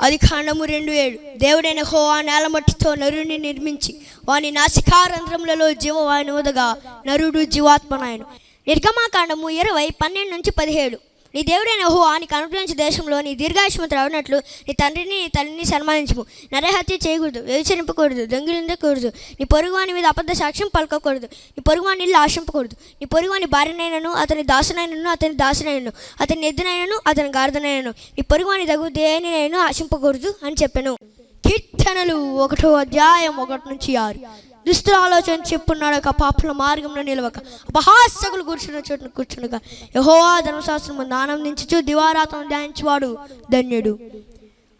అధికాండము రెండు ఏడు. దేవుడైన హో ఆ నేలమట్టితో నరుని నిర్మించి వాని నాసికారంధ్రములలో జీవవాయుని ఉదగా నరుడు జీవాత్మనాయను నిర్గమాకాండము ఇరవై పన్నెండు నుంచి పదిహేడు. నీ దేవుడైన హో నీకు అనుగ్రహించిన దేశంలో నీ దీర్ఘాయుష్మతి రావనట్లు నీ తండ్రిని నీ తల్లిని సన్మానించము. నరహత్య చేయకూడదు వ్యవచరింపకూడదు దొంగిలిందకూడదు నీ పొరుగువాని మీద అబద్ధ సాక్ష్యం పలకకూడదు. నీ పొరుగువాని ఇల్లు ఆశింపకూడదు. నీ పొరుగువాని భార్యనైనను అతని దాసునైనను అతని దాసునైనను అతని ఎద్దునైనను అతని గార్దనైనను నీ పొరుగువాని తగు దేనినైనా ఆశింపకూడదు అని చెప్పాను. కీర్తనలు ఒకటో అధ్యాయం ఒకటి నుంచి ఆరు. దుస్తుల ఆలోచన చెప్పున్నాడు ఒక పాపల మార్గంలో నిలవక. అపహాస్యకులు కూర్చున్న చోటును కూర్చునక యహోవా ధర్మశాస్త్రం ఆనందించు ఆనందించుచు దివారాతం ధ్యానించువాడు ధన్యుడు.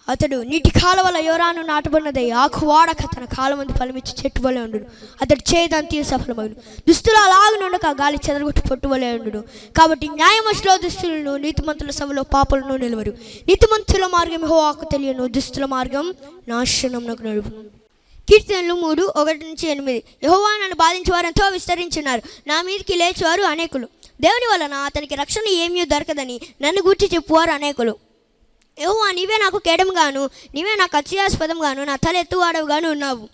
అతడు నీటి కాలువల యోరాను నాటబడినదై ఆకు వాడక తన కాలమంది ఫలమిచ్చి చెట్టు వలె ఉండు అతడు చేయదంతి సఫలమగును దుస్తులు అలాగనుండక గాలి చెదరగొట్టు పొట్టు వలె ఉండు కాబట్టి న్యాయమశిలో దుస్తులను నీతిమంతుల సభలో పాపలను నిలవరు. నీతిమంతుల మార్గం హోవాకు తెలియను దుస్తుల మార్గం నాశనం నడుపును. కీర్తనలు మూడు ఒకటి నుంచి ఎనిమిది. యహోవా నన్ను బాధించేవారు ఎంతో విస్తరించున్నారు. నా మీదకి లేచేవారు అనేకులు. దేవుని వలన అతనికి రక్షణ ఏమీ దొరకదని నన్ను గూర్చి చెప్పువారు అనేకులు. యహోవా నీవే నాకు కేడంగాను నీవే నాకు అత్యాస్పదంగాను నా తల ఎత్తువాడవుగాను ఉన్నావు.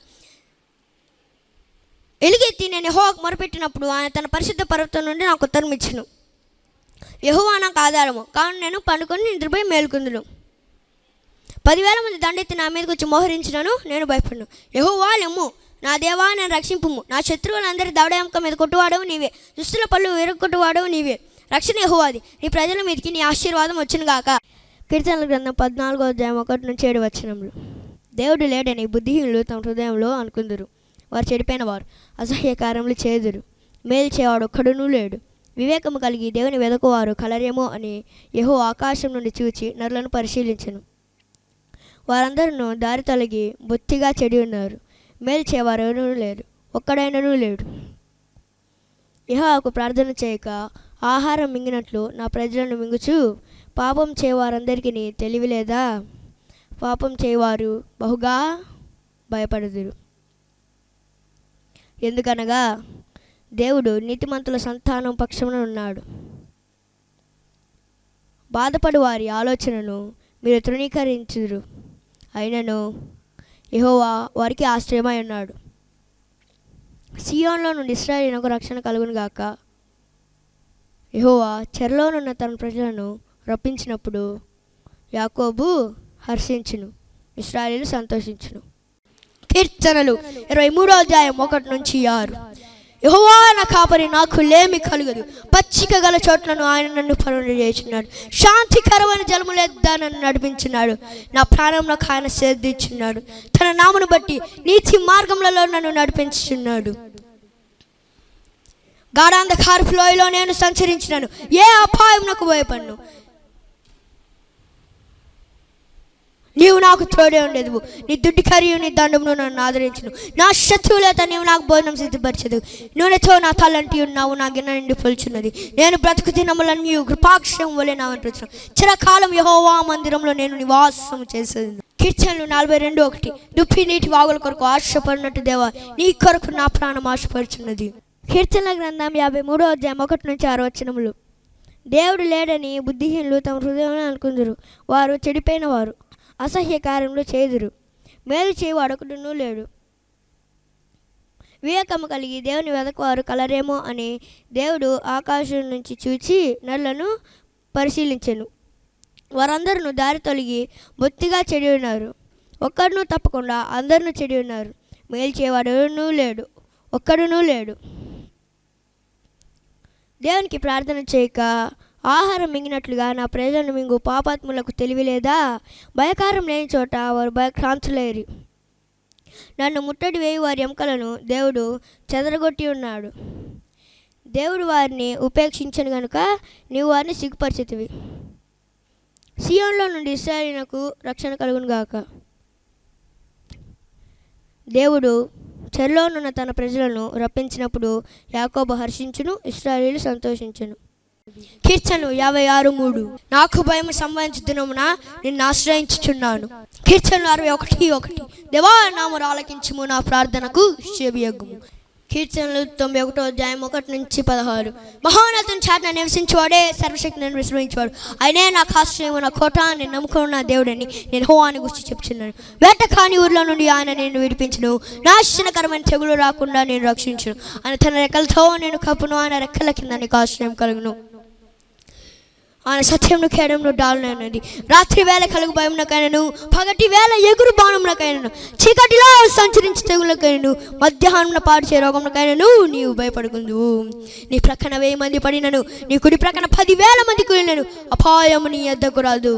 ఎలుగెత్తి నేను యహోవాకు మొరపెట్టినప్పుడు ఆయన తన పరిశుద్ధ పర్వతం నుండి నాకు ఉత్తరం ఇచ్చును యహోవా నాకు ఆధారము. కావున నేను పండుకొని నిద్రపోయి మేలుకుందును. పదివేల మంది దండెత్తి నా మీదకి వచ్చి మోహరించినను నేను భయపడను. యహోవా నా దేవా నేను రక్షింపుము. నా శత్రువులందరి దవడయంక మీద కొట్టువాడవు నీవే. దుస్తుల పళ్ళు విరగొట్టువాడవు నీవే. రక్షణ యహోవాది. నీ ప్రజల మీదకి నీ ఆశీర్వాదం వచ్చును గాక. కీర్తనల గ్రంథం పద్నాలుగో అధ్యాయం ఒకటి నుంచి ఏడు వచ్చినములు దేవుడు లేడని బుద్ధిహీనులు తమ హృదయంలో అనుకుందరు. వారు చెడిపోయిన వారు అసహ్యకారములు చేదురు. మేలు చేవాడు ఒక్కడునూ లేడు. వివేకము కలిగి దేవుని వెదకువారు కలరేమో అని యహో ఆకాశం నుండి చూచి నరులను పరిశీలించను. వారందరూ దారి తొలగి బొత్తిగా చెడి ఉన్నారు. మేల్చేవారెవరూ లేరు. ఒక్కడైనను లేడు. యహోవాకు ప్రార్థన చేయక ఆహారం మింగినట్లు నా ప్రజలను మింగుచు. పాపం చేయవారందరికీ తెలివి లేదా పాపం చేయవారు బహుగా భయపడుదురు. ఎందుకనగా దేవుడు నీతిమంతుల సంతానం పక్షమున ఉన్నాడు. బాధపడు వారి ఆలోచనను మీరు తృణీకరించుదురు. అయినను యహోవా వారికి ఆశ్రయమై ఉన్నాడు. సియోన్లో నుండి ఇస్రాయేలునకు రక్షణ కలుగును గాక. యహోవా చెరలోనున్న తన ప్రజలను రప్పించినప్పుడు యాకోబు హర్షించును ఇస్రాయేలు సంతోషించును. కీర్తనలు ఇరవై మూడో అధ్యాయం ఒకటి నుంచి ఆరు. యహోవా నా కాపరి నాకు లేమి కలుగదు. పచ్చిక గల చోట్లను ఆయన నన్ను పనులు చేసినాడు. శాంతికరమైన జలములేద్దా నన్ను నడిపించినాడు. నా ప్రాణం నాకు ఆయన సేద్దించున్నాడు తన నామను బట్టి నీతి మార్గములలో నన్ను నడిపించుచున్నాడు గాఢాంధకారపు లోయలో నేను సంచరించినాను. ఏ అపాయం నాకు భయపడ్ను. నీవు నాకు తోడే ఉండేది నీ దుడ్డి కరియు నీ దండమును నన్ను ఆదరించును. నా శత్రువులత నీవు నాకు భోజనం సిద్ధపరచదు నూనెతో నా తలంటి ఉన్నావు నా గిన్నె నిండి పొలుచున్నది. నేను బ్రతుకు దినములను కృపాక్షం వలె నా వెంటున్నాను చిరకాలం యహోవా మందిరంలో నేను నివాసం చేసేది కీర్తనలు నలభై రెండు ఒకటి. దుప్పి నీటి వాగుల కొరకు ఆశపడినట్టు దేవా నీ కొరకు నా ప్రాణం ఆశపడుచున్నది. కీర్తన గ్రంథం యాభై మూడో అధ్యాయం ఒకటి నుంచి ఆరు వచనములు. దేవుడు లేడని బుద్ధిహీనులు తమ హృదయంలో అనుకుందరు. వారు చెడిపోయిన వారు. అసహ్య కార్యములు చేదురు. మేలు చేయవాడొకడునూ లేడు. వివేకము కలిగి దేవుని వెదకవారు కలరేమో అని దేవుడు ఆకాశం నుంచి చూచి నల్లను పరిశీలించెను. వారందరూ దారి తొలగి బొత్తిగా చెడి ఉన్నారు. ఒక్కడును తప్పకుండా అందరినూ చెడి ఉన్నారు. మేలు చేయవాడునూ లేడు. ఒక్కడునూ లేడు. దేవునికి ప్రార్థన చేయక ఆహారం మింగినట్లుగా నా ప్రజలను మింగు పాపాత్ములకు తెలివి లేదా భయకారం లేని చోట వారు భయక్రాంతులేరు. నన్ను ముట్టడి వేయి వారి ఎముకలను దేవుడు చెదరగొట్టి ఉన్నాడు. దేవుడు వారిని ఉపేక్షించను గనుక నీవు వారిని సిగ్గుపరిచితివి. సియోన్లో నుండి ఇస్రాయలీనకు రక్షణ కలుగును గాక. దేవుడు చెరలోనున్న తన ప్రజలను రప్పించినప్పుడు యాకోబ హర్షించును ఇస్రాయేలు సంతోషించును. కీర్తనలు యాభై ఆరు మూడు. నాకు భయం సంబంధించుతున్నమున నిన్ను ఆశ్రయించుచున్నాను. కీర్తనలు అరవై ఒకటి ఒకటి. దేవా నామరు ఆలకించుము నా ప్రార్థనకు చెవియగ్గుము కీర్తనలు తొంభై ఒకటో అధ్యాయం ఒకటి నుంచి పదహారు. మహోన్నతం చాటున నివసించేవాడే సర్వశక్తిని విశ్రమించేవాడు. ఆయనే నా ఆశ్రయం నా కోట నేను నమ్ముకున్న దేవుడని నేను హోవాని గుర్చి చెప్తున్నాను వేట కాని ఊర్లో నుండి ఆయన నేను విడిపించను. నాశనకరమైన తెగులు రాకుండా నేను రక్షించను. ఆయన తన రెక్కలతో నేను కప్పును ఆయన రెక్కల కింద నీకు ఆశ్రయం కలుగును. ఆయన సత్యంను కేడంలో డాలనది రాత్రి వేళ కలుగు భయమునకైనను పగటి వేళ ఎగురు బాణమునకైనను చీకటిలో సంచరించి తెగులకైనను మధ్యాహ్నం పాడు చే రోగమునకైనను నీవు భయపడుకుందు నీ ప్రక్కన వెయ్యి మంది పడినను నీ కుడి ప్రక్కన పదివేల మంది కూలినను అపాయము నీ ఎద్దకు రాదు.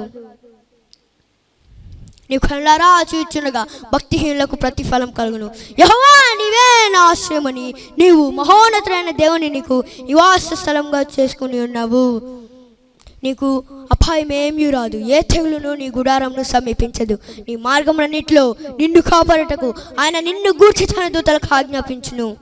నీ కళ్ళారా చూచుండగా భక్తిహీనులకు ప్రతిఫలం కలుగును. యహోవా నీవే నా ఆశ్రయమని నీవు మహోన్నతులైన దేవుని నీకు నివాస స్థలంగా చేసుకుని ఉన్నావు. నీకు అపాయం ఏమీ రాదు. ఏ తెగులును నీ గుడారంను సమీపించదు. నీ మార్గములన్నిటిలో నిన్ను కాపాడటకు ఆయన నిన్ను గూర్చి తన దూతలకు ఆజ్ఞాపించును.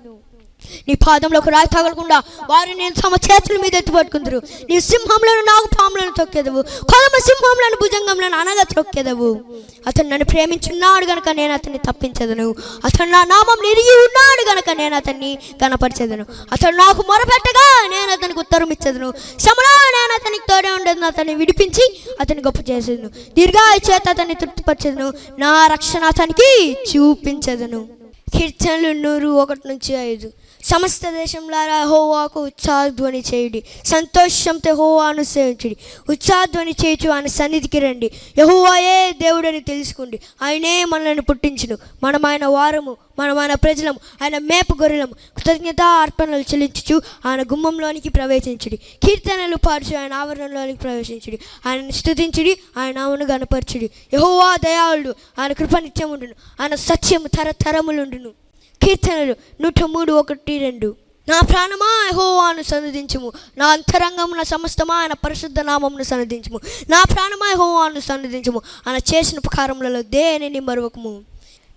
నీ పాదంలోకి రాయి తగలకుండా వారు నేను తమ చేతుల మీద ఎత్తుపట్టుకుందరు నీ సింహంలోను నాగు పాములను తొక్కేదవు. కొలమ సింహంలను భుజంగంలను అనగా తొక్కేదవు. అతను నన్ను ప్రేమించున్నాడు గనక నేను అతన్ని తప్పించదను. అతను నా నామం నిరిగి ఉన్నాడు గనక నేను అతన్ని కనపరిచేదను. అతను నాకు మొరపెట్టగా నేను అతనికి ఉత్తరం ఇచ్చేదను. శ్రమలో నేను అతనికి తోడే ఉండదు అతన్ని విడిపించి అతని గొప్ప చేసేదను. దీర్ఘాయు చేత అతన్ని తృప్తిపరిచేదను. నా రక్షణ అతనికి చూపించదను. కీర్తనలు నూరు ఒకటి నుంచి ఐదు. సమస్త దేశంలారా హోవాకు ఉత్సాహధ్వని చేయుడి. సంతోషంతో హోవాను సేవించుడి. ఉత్సాహధ్వని చేయుచు ఆయన సన్నిధికి రండి. యహోవాయే దేవుడని తెలుసుకోండి. ఆయనే మనల్ని పుట్టించును. మనం ఆయన వారము మనం ఆయన ప్రజలము ఆయన మేపు గొర్రెలము. కృతజ్ఞత అర్పణలు చెల్లించుచు ఆయన గుమ్మంలోనికి ప్రవేశించుడి. కీర్తనలు పాడుచు ఆయన ఆవరణలోనికి ప్రవేశించుడి. ఆయనను స్థుతించుడి ఆయన ఆమెను గనపరచుడి యహోవా దయాళుడు ఆయన కృప నిత్యముండును. ఆయన సత్యము తరతరములుండును. కీర్తనలు నూట మూడు ఒకటి రెండు. నా ప్రాణమా యహోవాను సన్నిధించము. నా అంతరంగమున సమస్తమా ఆయన పరిశుద్ధ నామమును సన్నిధించము. నా ప్రాణమా యహోవాను సన్నిధించము. ఆయన చేసిన ఉపకారములలో దేనిని మరొకము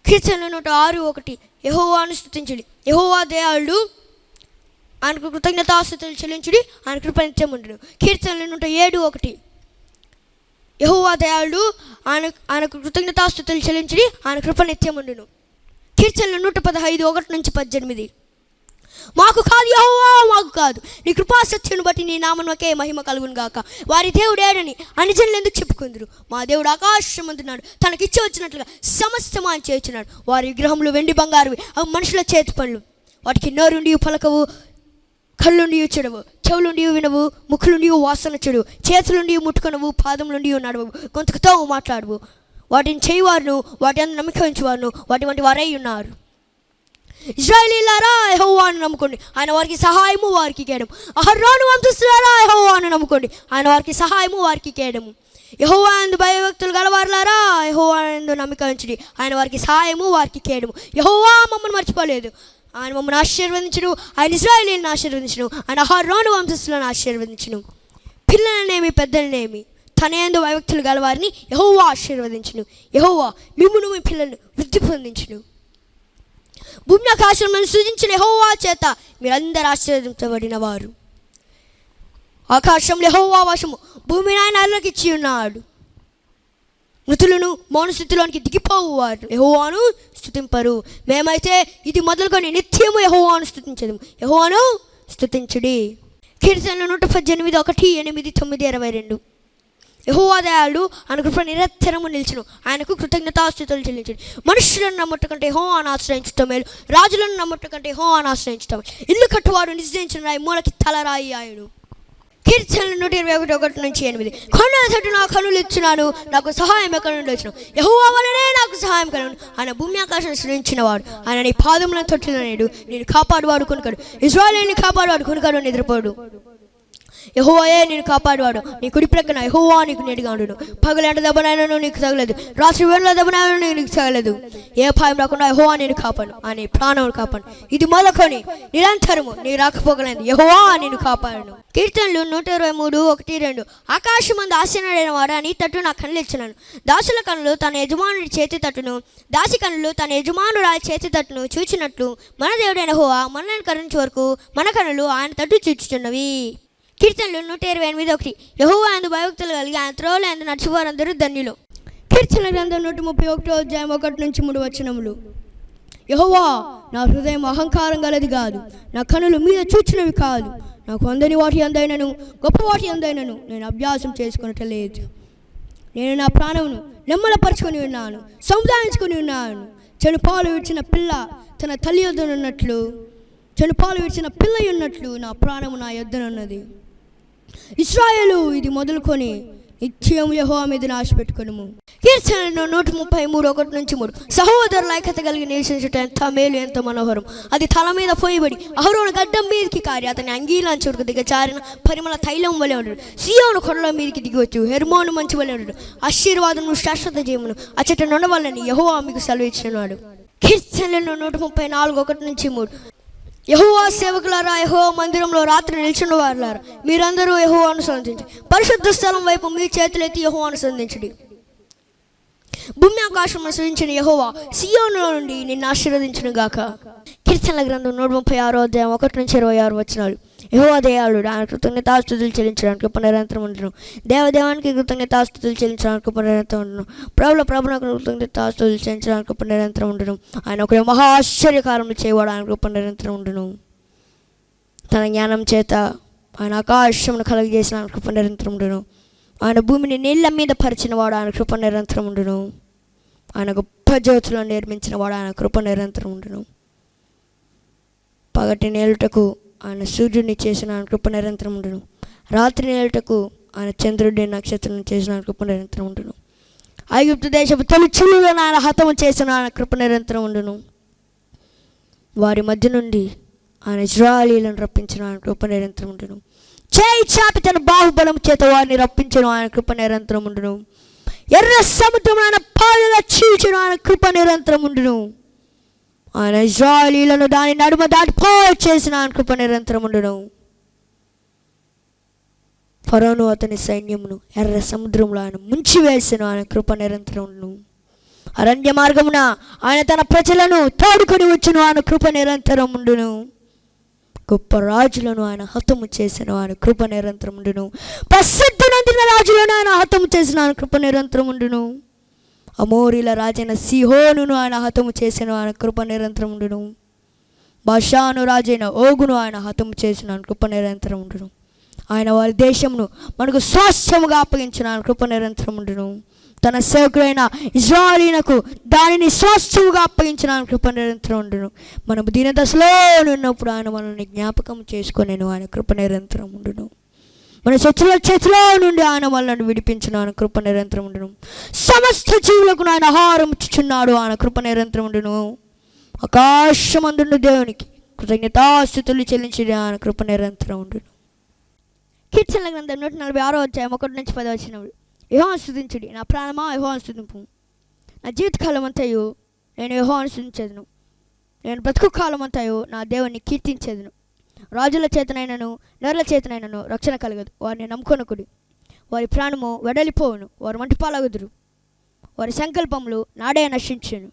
కీర్తనలు నూట ఆరు ఒకటి. యహోవాను స్థుతించుడి యహోవా దేయాళ్ళు ఆయనకు కృతజ్ఞతాస్థుతులు చెల్లించుడి ఆయన కృపనిత్యముండును కీర్తనలు నూట ఏడు ఒకటి. యహోవా దయాళుడు ఆయన ఆయనకు కృతజ్ఞతాస్థుతులు చెల్లించుడి ఆయన కృపనిత్యముండును కీర్తనలు నూట పదహైదు ఒకటి నుంచి పద్దెనిమిది. మాకు కాదు యహోవా మాకు కాదు. నీ కృపాసత్యను బట్టి నీ నామనకే మహిమ కలుగును గాక. వారి దేవుడేడని అనిజనులు ఎందుకు చెప్పుకుందరు? మా దేవుడు ఆకాశమందున్నాడు తనకిచ్చి వచ్చినట్లుగా సమస్తమా అని చేస్తున్నాడు వారి విగ్రహములు వెండి బంగారువి అవి మనుషుల చేతి పనులు. వాటికి నోరుండి పలకవు కళ్ళుండి చెడవు చెవులుండి వినవు ముక్కులుండి వాసన చెడు చేతులుండి ముట్టుకొనవు పాదములుండి నడవవు. గొంతుకుతో మాట్లాడవు. వాటిని చేయవారును వాటి అందు ఉంచేవారును వాటి వంటి వారై ఉన్నారు. ఇజ్రాయలీలారా యెహోవాను నమ్ముకోండి. ఆయన వారికి సహాయము వారికి కేయడం అహర్రాను వంశస్థులారా యెహోవాను నమ్ముకోండి. ఆయన వారికి సహాయము వారికి కేయడము. యెహోవా అందు భయభక్తులు గలవారులారా యెహోవా అందు నమ్మిక ఉంచుడి. ఆయన వారికి సహాయము వారికి కేయడము. యహోవా మమ్మల్ని మర్చిపోలేదు. ఆయన మమ్మల్ని ఆశీర్వదించడు. ఆయన ఇజ్రాయలీని ఆశీర్వదించును. ఆయన అహర్రాను వంశస్థులను ఆశీర్వదించును. పిల్లలనేమి పెద్దలనేమి తన వైవక్తులు గల గలవారిని యహోవా ఆశీర్వదించును. యహోవా మిమ్మును మీ పిల్లలను వృద్ధి పొందించును. భూమి ఆకాశములను సృజించిన యహోవా చేత మీరందరూ ఆశీర్వదించబడిన వారు ఆకాశంలో యహోవా వశము భూమి ఆయన అల్లకి ఇచ్చి ఉన్నాడు. మృతులను మౌనస్థితిలోనికి దిగిపోవు వారు యహోవాను స్థుతింపరు మేమైతే ఇది మొదలుకొని నిత్యము యహోవాను స్థుతించదు యహోవాను స్థుతించుడి కీర్తనలు నూట పద్దెనిమిది ఒకటి ఎనిమిది తొమ్మిది ఇరవై రెండు. యహోవాదయాలు ఆయన కృప నిరంతరము నిలిచును ఆయనకు కృతజ్ఞతాస్థుతులు చెల్లించండి. మనుషులను నమ్ముట కంటే హో అని ఆశ్రయించటం మేలు. రాజులను నమ్ముట కంటే హో అని ఆశ్రయించటం ఇల్లు కట్టువాడు నిశ్చయించిన రాయి మూలకి తలరాయి ఆయుడు. కీర్తనలు నూట ఇరవై ఒకటి ఒకటి నుంచి ఎనిమిది. కొండల తట్టు నా కనులు ఇచ్చినాను నాకు సహాయం ఎక్కడ నుండి వచ్చిన? యహోవా వలనే నాకు సహాయం కలను. ఆయన భూమి ఆకాశం సృష్టించిన వాడు ఆయన నీ పాదములను తొట్టిన నేడు నేను కాపాడువాడు కొనుకడు ఇజ్రాయలీని కాపాడువాడు కొనుకడు నిద్రపోడు. యహోవాయే నేను కాపాడువాడు. నీ కుడి ప్రక్కన యహోవా నీకు నేడుగా ఉండును. పగలంట దెబ్బనైనా నీకు తగలేదు. రాత్రి వేళ దెబ్బనైనా నీకు తగలేదు. ఏ భయం రాకుండా యహోవా నేను కాపాడు. అని ప్రాణం కాపాడు. ఇది మొదలుకొని నిరంతరము నీ రాకపోగలేదు యహోవా నేను కాపాడను. కీర్తనలు నూట ఇరవై మూడు ఒకటి రెండు. ఆకాశమందు ఆశీనుడైన వాడు అని తట్టు నా కళ్ళు ఇచ్చినాను. దాసుల కన్నులు తన యజమానుడి చేతి తట్టును. దాసి కన్నులు తన యజమానురాలి చేతి తట్టును చూచినట్లు మన దేవుడైన హోవా మనల్ని కరుణించే వరకు మన కన్నులు ఆయన తట్టు చూచుచున్నవి. కీర్తనలు నూట ఇరవై ఎనిమిది ఒకటి. యహోవా అందు భయభక్తులు కలిగి ఆయన త్రోలు అందు నడిచివారందరూ ధన్యులు. కీర్తన గ్రంథం నూట ముప్పై ఒకటో అధ్యాయం ఒకటి నుంచి మూడు వచనములు. యహోవా నా హృదయం అహంకారం గలది కాదు. నా కనులు మీద చూచినవి కాదు. నాకు అందని వాటి అందైనను గొప్ప వాటి అందైనను నేను అభ్యాసం చేసుకునటలేదు నేను నా ప్రాణమును నెమ్మలపరుచుకొని ఉన్నాను సముదాయించుకొని ఉన్నాను. చెడు పాలు విడిచిన పిల్ల తన తల్లి యొద్దనున్నట్లు చెడు పాలు విడిచిన పిల్ల ఉన్నట్లు నా ప్రాణము నా యొద్దనున్నది. ఇస్రాయేలు ఇది మొదలుకొని నిత్యం యహోవా మీద నాశ పెట్టుకును కీర్తనలు నూట ముప్పై మూడు ఒకటి నుంచి మూడు. సహోదరుల ఐక్యత కలిగి నివసించుట ఎంత మేలు ఎంత మనోహరం. అది తల మీద పోయబడి అహరోను గడ్డం మీదకి కారి అతని అంగీలాంచుడికి దిగచారిన పరిమళ తైలం వలె ఉండడు సియోను కొండల మీదకి దిగవచ్చు హెర్మోను మంచి వలె ఉండడు ఆశీర్వాదము శాశ్వత జీవమును అచ్చట నుండవల్లని యహోవా మీకు సెలవిచ్చినాడు. కీర్తనలు నూట ముప్పై నాలుగు ఒకటి నుంచి మూడు. యహోవా సేవకులారా యహోవా మందిరంలో రాత్రి నిల్చున్న వారులారా మీరందరూ యహోవా అనుసంధించి పరిశుద్ధ స్థలం వైపు మీ చేతులెత్తి యహోవా అనుసంధించడి. భూమి ఆకాశం అనుసరించిన యహోవా సియోనులో నుండి నిన్ను ఆశీర్వదించిన గాక కీర్తనల గ్రంథం నూట ముప్పై ఆరో అధ్యాయం ఒకటి నుంచి ఇరవై ఆరు వచ్చినాడు యహోవా ఆయన కృతజ్ఞతాస్తుతులు చెల్లించడానికి పునరంతరం నిరంతరం ఉండను. దేవదేవానికి కృతజ్ఞతాస్తుతులు చెల్లించడానికి పునరంతరం నిరంతరం ఉండను. ప్రభుల ప్రభులకు కృతజ్ఞతాస్తుతులు చెల్లించడానికి పునరంతరం నిరంతరం ఉండను. ఆయన ఒక మహా ఆశ్చర్యకారంలో చేయవాడు ఆయన నిరంతరం ఉండను. తన జ్ఞానం చేత ఆయన ఆకాశమును కలగజేసిన ఆయన కృప నిరంతరం ఉండును. ఆయన భూమిని నీళ్ళ మీద పరిచిన వాడు ఆయన కృప నిరంతరం ఉండును. ఆయన గొప్ప జ్యోతులను నిర్మించిన వాడు ఆయన కృప నిరంతరం ఉండును. పగటి నేలుటకు ఆయన సూర్యుడిని చేసిన ఆయన కృప నిరంతరం ఉండును. రాత్రి నేలుటకు ఆయన చంద్రుడి నక్షత్రం చేసిన ఆయన కృప నిరంతరం ఉండును. ఐగుప్తు దేశపు తొలి ఆయన హతము చేసిన ఆయన కృప నిరంతరం ఉండును. వారి మధ్య నుండి ఆయన ఇజ్రాయలీలను రప్పించిన ఆయన కృప నిరంతరం ఉండును. చేయి చాపి తన బాహుబలం చేత వారిని రప్పించను ఆయన కృప నిరంతరం ఉండును. ఎర్ర సముద్రం ఆయన పాలుగా చీల్చిన ఆయన కృప నిరంతరం ఉండును. ఆయన ఇజ్రాయలీలను దాని నడుమ దాటిపోయి చేసిన ఆయన కృప నిరంతరం ఉండును. ఫరోను అతని సైన్యమును ఎర్ర సముద్రంలో ఆయన ముంచి వేసిన ఆయన కృప నిరంతరం ఉండును. అరణ్య మార్గమున ఆయన తన ప్రజలను తోడుకొని వచ్చును ఆయన కృప నిరంతరం ఉండును. గొప్ప రాజులను ఆయన హతము చేసిన ఆయన కృప నిరంతరం ఉండును. ప్రసిద్ధి నందిన రాజులను ఆయన హతము చేసిన ఆయన కృప నిరంతరం ఉండును. అమోరిల రాజైన సిహోనును ఆయన హతము చేసిన ఆయన కృప నిరంతరం ఉండును. బషాను రాజైన ఓగును ఆయన హతము చేసిన ఆయన కృప నిరంతరం ఉండును. ఆయన వారి దేశమును మనకు స్వాస్థ్యముగా అప్పగించిన ఆయన కృప నిరంతరం ఉండును. తన సేవకుడైన ఇజ్రాయలీనకు దానిని స్వాస్థ్యముగా అప్పగించిన ఆయన కృప నిరంతరం ఉండును. మనము దీన దశలో ఉన్నప్పుడు ఆయన మనల్ని జ్ఞాపకం చేసుకునేను ఆయన కృప నిరంతరం ఉండును. మన శత్రుల చేతిలో నుండి ఆయన మనల్ని విడిపించిన ఆయన కృప నిరంతరం ఉండును. సమస్త జీవులకు ఆయన ఆహారం ఇచ్చుచున్నాడు ఆయన కృప నిరంతరం ఉండును. ఆకాశమందుండు దేవునికి కృతజ్ఞతాస్థుతులు చెల్లించి ఆయన కృప నిరంతరం ఉండును. కీర్తనల గ్రంథం నూట నలభై ఆరో వచ్చాయి ఒకటి నుంచి పది వచ్చినప్పుడు యహో స్థుతించుడి నా ప్రాణమా యహో స్థుతింపు నా జీవితకాలం అంతయు నేను యహో స్థుతించేదను నేను బ్రతుకు కాలం అంతయు నా దేవుని కీర్తించేదను. రాజుల చేతనైనను నరుల చేతనైనను రక్షణ కలగదు. వారిని నమ్ముకొనకుడి. వారి ప్రాణము వెడలిపోవును వారు మంటిపాలగుదురు. వారి సంకల్పములు నాడే నశించును.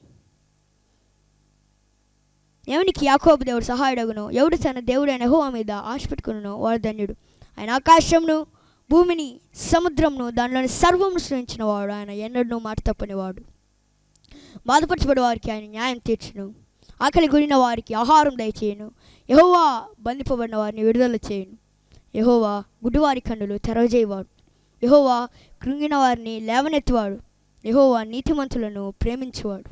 ఎవనికి యాకోబు దేవుడు సహాయుడగును? ఎవడు తన దేవుడైన హోవా మీద ఆశ పెట్టుకును వాడు ధన్యుడు. ఆయన ఆకాశంను భూమిని సముద్రంను దానిలోని సర్వమును సృష్టించిన వాడు. ఆయన ఎన్నడూ మాట తప్పనివాడు బాధపరచబడి వారికి ఆయన న్యాయం తీర్చును. ఆకలి గురిన వారికి ఆహారం దయచేయను. యహోవా బంధిపబడిన వారిని విడుదల చేయను. యహోవా గుడ్డివారి కన్నులు తెరవజేయవాడు యహోవా కృంగిన వారిని లేవనెత్తివాడు. యహోవా నీతిమంతులను ప్రేమించువాడు.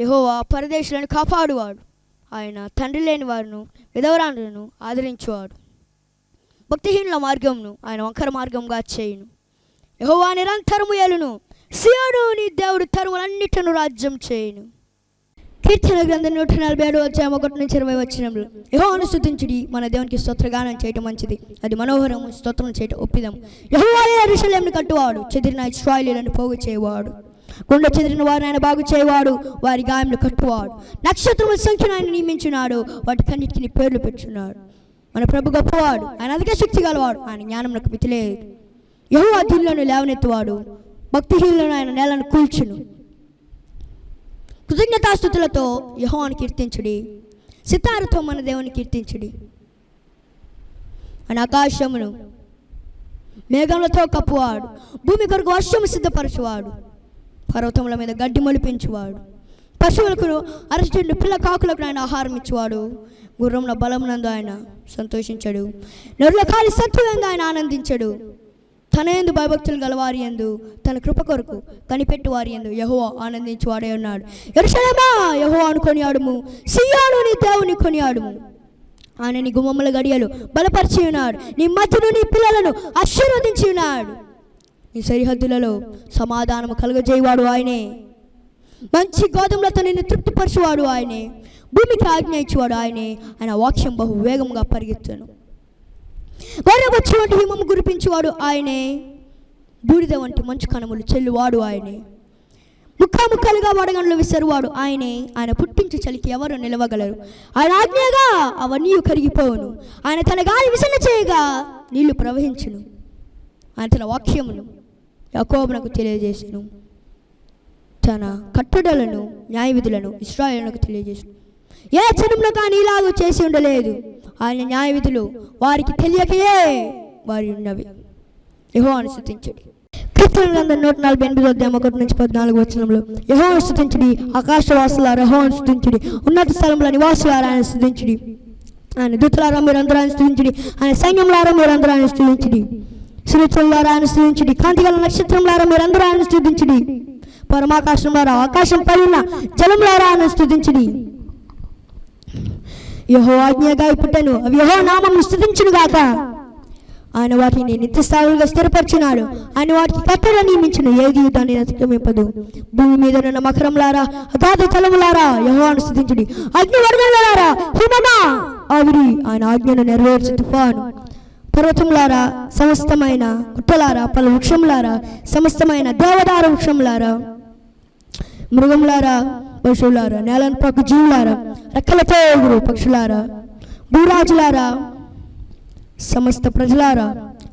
యహోవా పరదేశులను కాపాడువాడు. ఆయన తండ్రి లేని వారిను విధవరాలను ఆదరించువాడు. భక్తిహీనుల మార్గంను ఆయన వంకర మార్గంగా చేయును. యహోవా నిరంతరము ఏలును. సియోను నీ దేవుడు తరువులన్నిటిను రాజ్యం చేయును. కీర్తన గ్రంథం నూట నలభై ఏడు అధ్యాయం ఒకటి నుంచి ఇరవై వచ్చినప్పుడు యహోవాను స్తుతించుడి మన దేవునికి స్తోత్రగానం చేయటం మంచిది. అది మనోహరం స్తోత్రం చేయటం ఒప్పిదం యహోవాయే అరుషలేమును కట్టువాడు చెదిరిన ఇస్రాయిలీలను పోగు చేయవాడు. గుండె చెదిరిన వారిని ఆయన బాగు చేయవాడు వారి గాయములు కట్టువాడు. నక్షత్రముల సంఖ్యను ఆయన నియమించున్నాడు వాటికన్నిటిని పేర్లు పెట్టున్నాడు మన ప్రభు గొప్పవాడు ఆయన అధిక శక్తి గలవాడు ఆయన జ్ఞానమునకు మితిలేదు. యహో అధీనులను లేవనెత్తువాడు భక్తిహీనులను ఆయన నేలను కూల్చును. కృతజ్ఞతాస్థుతులతో యహోవాన్ని కీర్తించుడి. సితారతో మన దేవుని కీర్తించుడి. ఆయన ఆకాశమును మేఘములతో కప్పువాడు. భూమి కొరకు వర్షము సిద్ధపరచువాడు. పర్వతముల మీద గడ్డి మొలిపించువాడు. పశువులకు అరచెండు పిల్ల కాకులకు ఆయన ఆహారం ఇచ్చేవాడు. గుర్రంలో బలమునందు ఆయన సంతోషించాడు. నరుల కాలి సత్తులందు ఆయన ఆనందించాడు. తన ఎందు భయభక్తులు గలవారి ఎందు తన కృప కొరకు కనిపెట్టు వారి ఎందు యహో ఆనందించువాడే ఉన్నాడు. ఎరుషలేమా యహో అనుకొని ఆడుము సియాను నీ దేవుని కొనియాడుము. ఆయన నీ గుమ్మముల గడియలు బలపరిచి ఉన్నాడు. నీ మధ్యను నీ పిల్లలను ఆశీర్వదించి ఉన్నాడు. నీ సరిహద్దులలో సమాధానం కలుగజేయవాడు ఆయనే. మంచి గోధుమలతో నిన్ను తృప్తిపరచువాడు ఆయనే. భూమికి ఆజ్ఞ ఇచ్చేవాడు ఆయనే. ఆయన వాక్యం బహు వేగంగా పరిగెత్తాను. గొర్రెబొచ్చు వంటి హిమము కురిపించేవాడు ఆయనే. బూడిద వంటి మంచు కణములు చెల్లువాడు ఆయనే. ముక్కాముక్కలుగా వడగండ్లు విసరువాడు ఆయనే. ఆయన పుట్టించు చలికి ఎవరు నిలవగలరు? ఆయన ఆజ్ఞగా అవన్నీ కరిగిపోవును. ఆయన తన గాలి విసన చేయగా నీళ్ళు ప్రవహించును. ఆయన తన వాక్యమును యకోబునకు తెలియజేసెను. తన కట్టడలను న్యాయ విధులను ఇస్రాయేలునకు తెలియజేసు ఏ జనంలో కానీ ఇలాగూ చేసి ఉండలేదు. ఆయన న్యాయవిధులు వారికి తెలియకయే వారి ఉన్నవి. యహో అనుసృతించడి కీర్తన గ్రంథం నూట నలభై ఎనిమిది అధ్యాయం ఒకటి నుంచి పద్నాలుగు వచనంలో యహో అనుసృతించడి ఆకాశవాసులారా యహో అనుసృతించడి ఉన్నత స్థలంలో నివాసులారా ఆయన స్థుతించడి ఆయన దూతలారా మీరు అందరూ ఆయన స్థుతించడి ఆయన సైన్యంలారా మీరు అందరూ ఆయన స్థుతించడి సునితులారా ఆయన స్థుతించడి కాంతిగల నక్షత్రంలారా మీరు అందరూ ఆయన స్థుతించడి పరమాకాశంలారా ఆకాశం పైన జలంలారా ఆయన స్థుతించడి యహో ఆజ్ఞగా ఇప్పుటను. అవి యహో నామం స్థుతించును గాక. ఆయన వాటిని నిత్యస్థావులుగా స్థిరపరిచినాడు. ఆయన వాటికి కట్టడ నియమించిన. ఏది జీవితాన్ని అతిక్రమింపదు. భూమి మీద ఉన్న మకరంలారా అగాధ తలములారా యహో స్థుతించుడి అగ్ని వర్గంలారా హిమమా ఆవిరి ఆయన ఆజ్ఞను నెరవేర్చు తుఫాను. పర్వతములారా సమస్తమైన గుట్టలారా పలు వృక్షములారా సమస్తమైన దేవదార వృక్షములారా. మృగములారా పశువులారా నేలను పక్క జీవులారా రెక్కలతో ఎగురు పక్షులారా భూరాజులారా సమస్త ప్రజలారా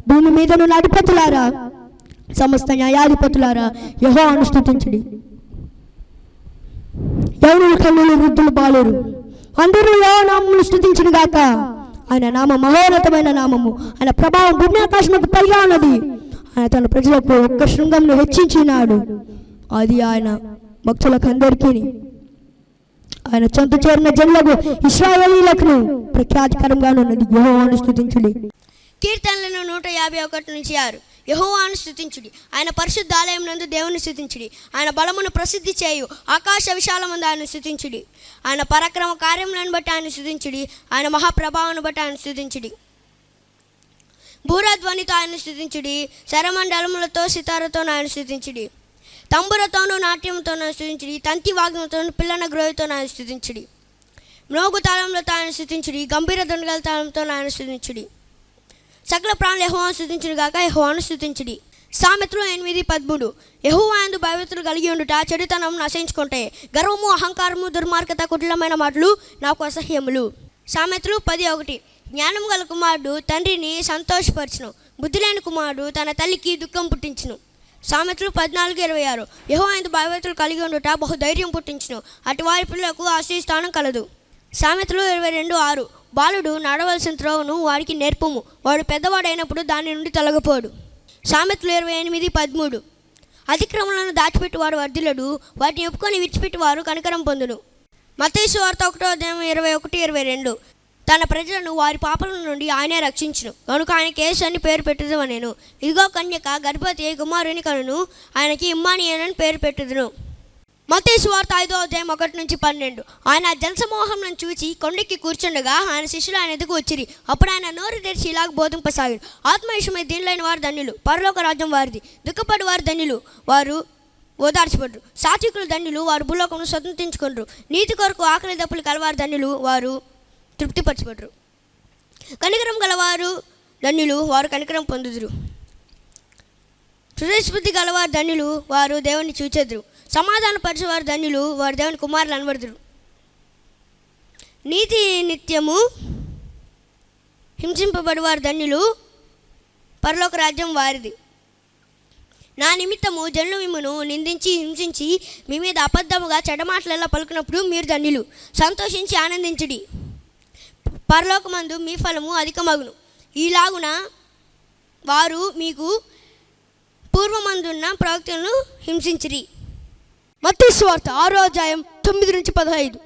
భూమి మీద నున్న అధిపతులారా సమస్త న్యాయాధిపతులారా యహో అనుష్ఠించండి ఎవరు కన్నులు వృద్ధులు బాలేరు. అందరూ యహో నామములు స్థుతించిన గాక. ఆయన నామ మహోన్నతమైన నామము. ఆయన ప్రభావం భూమి ఆకాశముకు పైగా ఉన్నది. ఆయన తన ప్రజలకు ఒక్క శృంగంను హెచ్చించినాడు. అది ఆయన భక్తులకు అందరికీ ఆయన చెంత చేరిన జనులకు ఇస్రాయలీలకు ప్రఖ్యాతికరంగా ఉన్నది. యహోవాను స్థుతించుడి కీర్తనలను నూట యాభై ఒకటి నుంచి ఆరు. యహోవాను స్థుతించుడి ఆయన పరిశుద్ధ ఆలయం నందు దేవుని స్థుతించుడి ఆయన బలమును ప్రసిద్ధి చేయు ఆకాశ విశాలమందు ఆయన స్థుతించుడి ఆయన పరాక్రమ కార్యములను బట్టి ఆయన స్థుతించుడి ఆయన మహాప్రభావాన్ని బట్టి ఆయన స్థుతించుడి భూరధ్వనితో ఆయన స్థుతించుడి శరమండలములతో సితారతో ఆయన స్థుతించుడి తంబురతోనూ నాట్యంతోనూ స్థుతించుడి. తంతి వాగ్నంతోనూ పిల్లన గ్రోహితో ఆయన స్థుతించుడి. మ్రోగు తాళంలో తాను స్థుతించుడి. గంభీర దొండగల తాళంతో నాయన స్థుతించుడి. సకల ప్రాణులు యహోవాను స్థుతించుడు కాక యహోవాను స్థుతించుడి. సామెతలు ఎనిమిది పదమూడు. యహోవాందు భయభక్తులు కలిగి ఉండుట చెడుతనం నశించుకుంటే గర్వము అహంకారము దుర్మార్గత కుటిలమైన మాటలు నాకు అసహ్యములు. సామెతలు పది ఒకటి. జ్ఞానం గల కుమారుడు తండ్రిని సంతోషపరచును. బుద్ధి లేని కుమారుడు తన తల్లికి దుఃఖం పుట్టించును. సామెతలు పద్నాలుగు ఇరవై ఆరు. యహో ఆయన భయభక్తులు కలిగి ఉండుట బహు ధైర్యం పుట్టించును. అటు వారి పిల్లలకు ఆశ్రయస్థానం కలదు. సామెతలు ఇరవై రెండు ఆరు. బాలుడు నడవలసిన త్రోవను వాడికి నేర్పము. వాడు పెద్దవాడైనప్పుడు దాని నుండి తొలగపోడు. సామెతలు ఇరవై ఎనిమిది పదమూడు. అతిక్రమలను దాచిపెట్టువాడు వర్ధిల్లడు. వాటిని ఒప్పుకొని విడిచిపెట్టువారు కనికరం పొందును. మతేసు వార్త ఒకటో అధ్యాయం ఇరవై ఒకటి ఇరవై రెండు. తన ప్రజలను వారి పాపల నుండి ఆయనే రక్షించును. కనుక ఆయన యేసు అని పేరు పెట్టదు నేను ఇదిగో కన్యక గర్భవతి కుమారుని కనును. ఆయనకి ఇమ్మానియనని పేరు పెట్టుదును. మతేసు వార్త ఐదో అధ్యాయం ఒకటి నుంచి పన్నెండు. ఆయన జనసమూహం నుంచి చూచి కొండెక్కి కూర్చుండగా ఆయన శిష్యులు ఆయన ఎదుగు వచ్చిరి. అప్పుడు ఆయన నోరు తెరిచి ఇలాగ బోధింపసాగాడు. ఆత్మవిషయమై దీనిలోని వారు ధన్యులు. పరలోక రాజ్యం వారిది. దుఃఖపడి వారు ధన్యులు. వారు ఓదార్చబడరు. సాత్వికులు ధన్యులు. వారు భూలోకమును స్వతంత్రించుకుంటారు నీతి కొరకు ఆకలి దప్పులు కలవారు ధన్యులు. వారు తృప్తిపరచబడరు. కనికరం గలవారు ధన్యులు వారు కనికరం పొందుదురు. హృదయస్ఫూర్తి గలవారు ధన్యులు వారు దేవుని చూచెదురు. సమాధాన పరిచేవారు ధన్యులు వారు దేవుని కుమారులు అనబడుదురు. నీతి నిత్యము హింసింపబడివారు ధన్యులు పరలోక రాజ్యం వారిది. నా నిమిత్తము జనులు మిమ్మను నిందించి హింసించి మీ మీద అబద్ధముగా చెడమాటలలో పలుకున్నప్పుడు మీరు ధన్యులు. సంతోషించి ఆనందించడి. పరలోకమందు మీ ఫలము అధికమగును. ఈలాగున వారు మీకు పూర్వమందున్న ప్రవక్తలను హింసించిరి. మత్తయి స్వార్థ ఆరో అధ్యాయం తొమ్మిది నుంచి పదహైదు.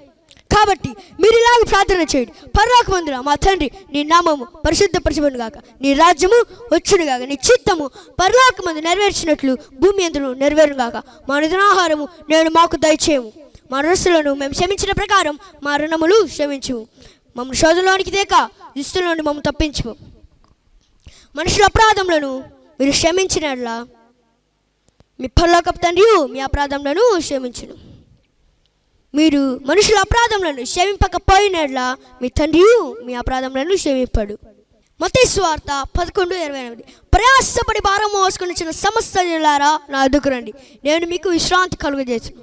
కాబట్టి మీరు ఇలాగ ప్రార్థన చేయండి. పర్లోకమందున మా తండ్రి నీ నామము పరిశుద్ధపరచబడిన గాక. నీ రాజ్యము వచ్చును గాక. నీ చిత్తము పరలోకమందు నెరవేర్చినట్లు భూమి ఎందును నెరవేరును గాక. మా నిధనాహారము నేను మాకు దయచేయము. మా రుణస్తులను మేము క్షమించిన ప్రకారం మా రుణములు క్షమించు మమ్మల్ని శోధంలోనికి తేక నుండి మమ్మల్ని తప్పించు. మనుషుల అపరాధములను మీరు క్షమించినట్లా. మీ పల్లోకపు తండ్రి మీ అపరాధములను క్షమించును. మీరు మనుషుల అపరాధములను క్షమింపకపోయినట్లా మీ తండ్రి మీ అపరాధములను క్షమింపడు. మతేశ్వార్త పదకొండు ఇరవై ఎనిమిది. ప్రయాసపడి భారం మోసుకుని చిన్న సమస్త నా అదుకురండి రండి నేను మీకు విశ్రాంతి కలుగజేసాను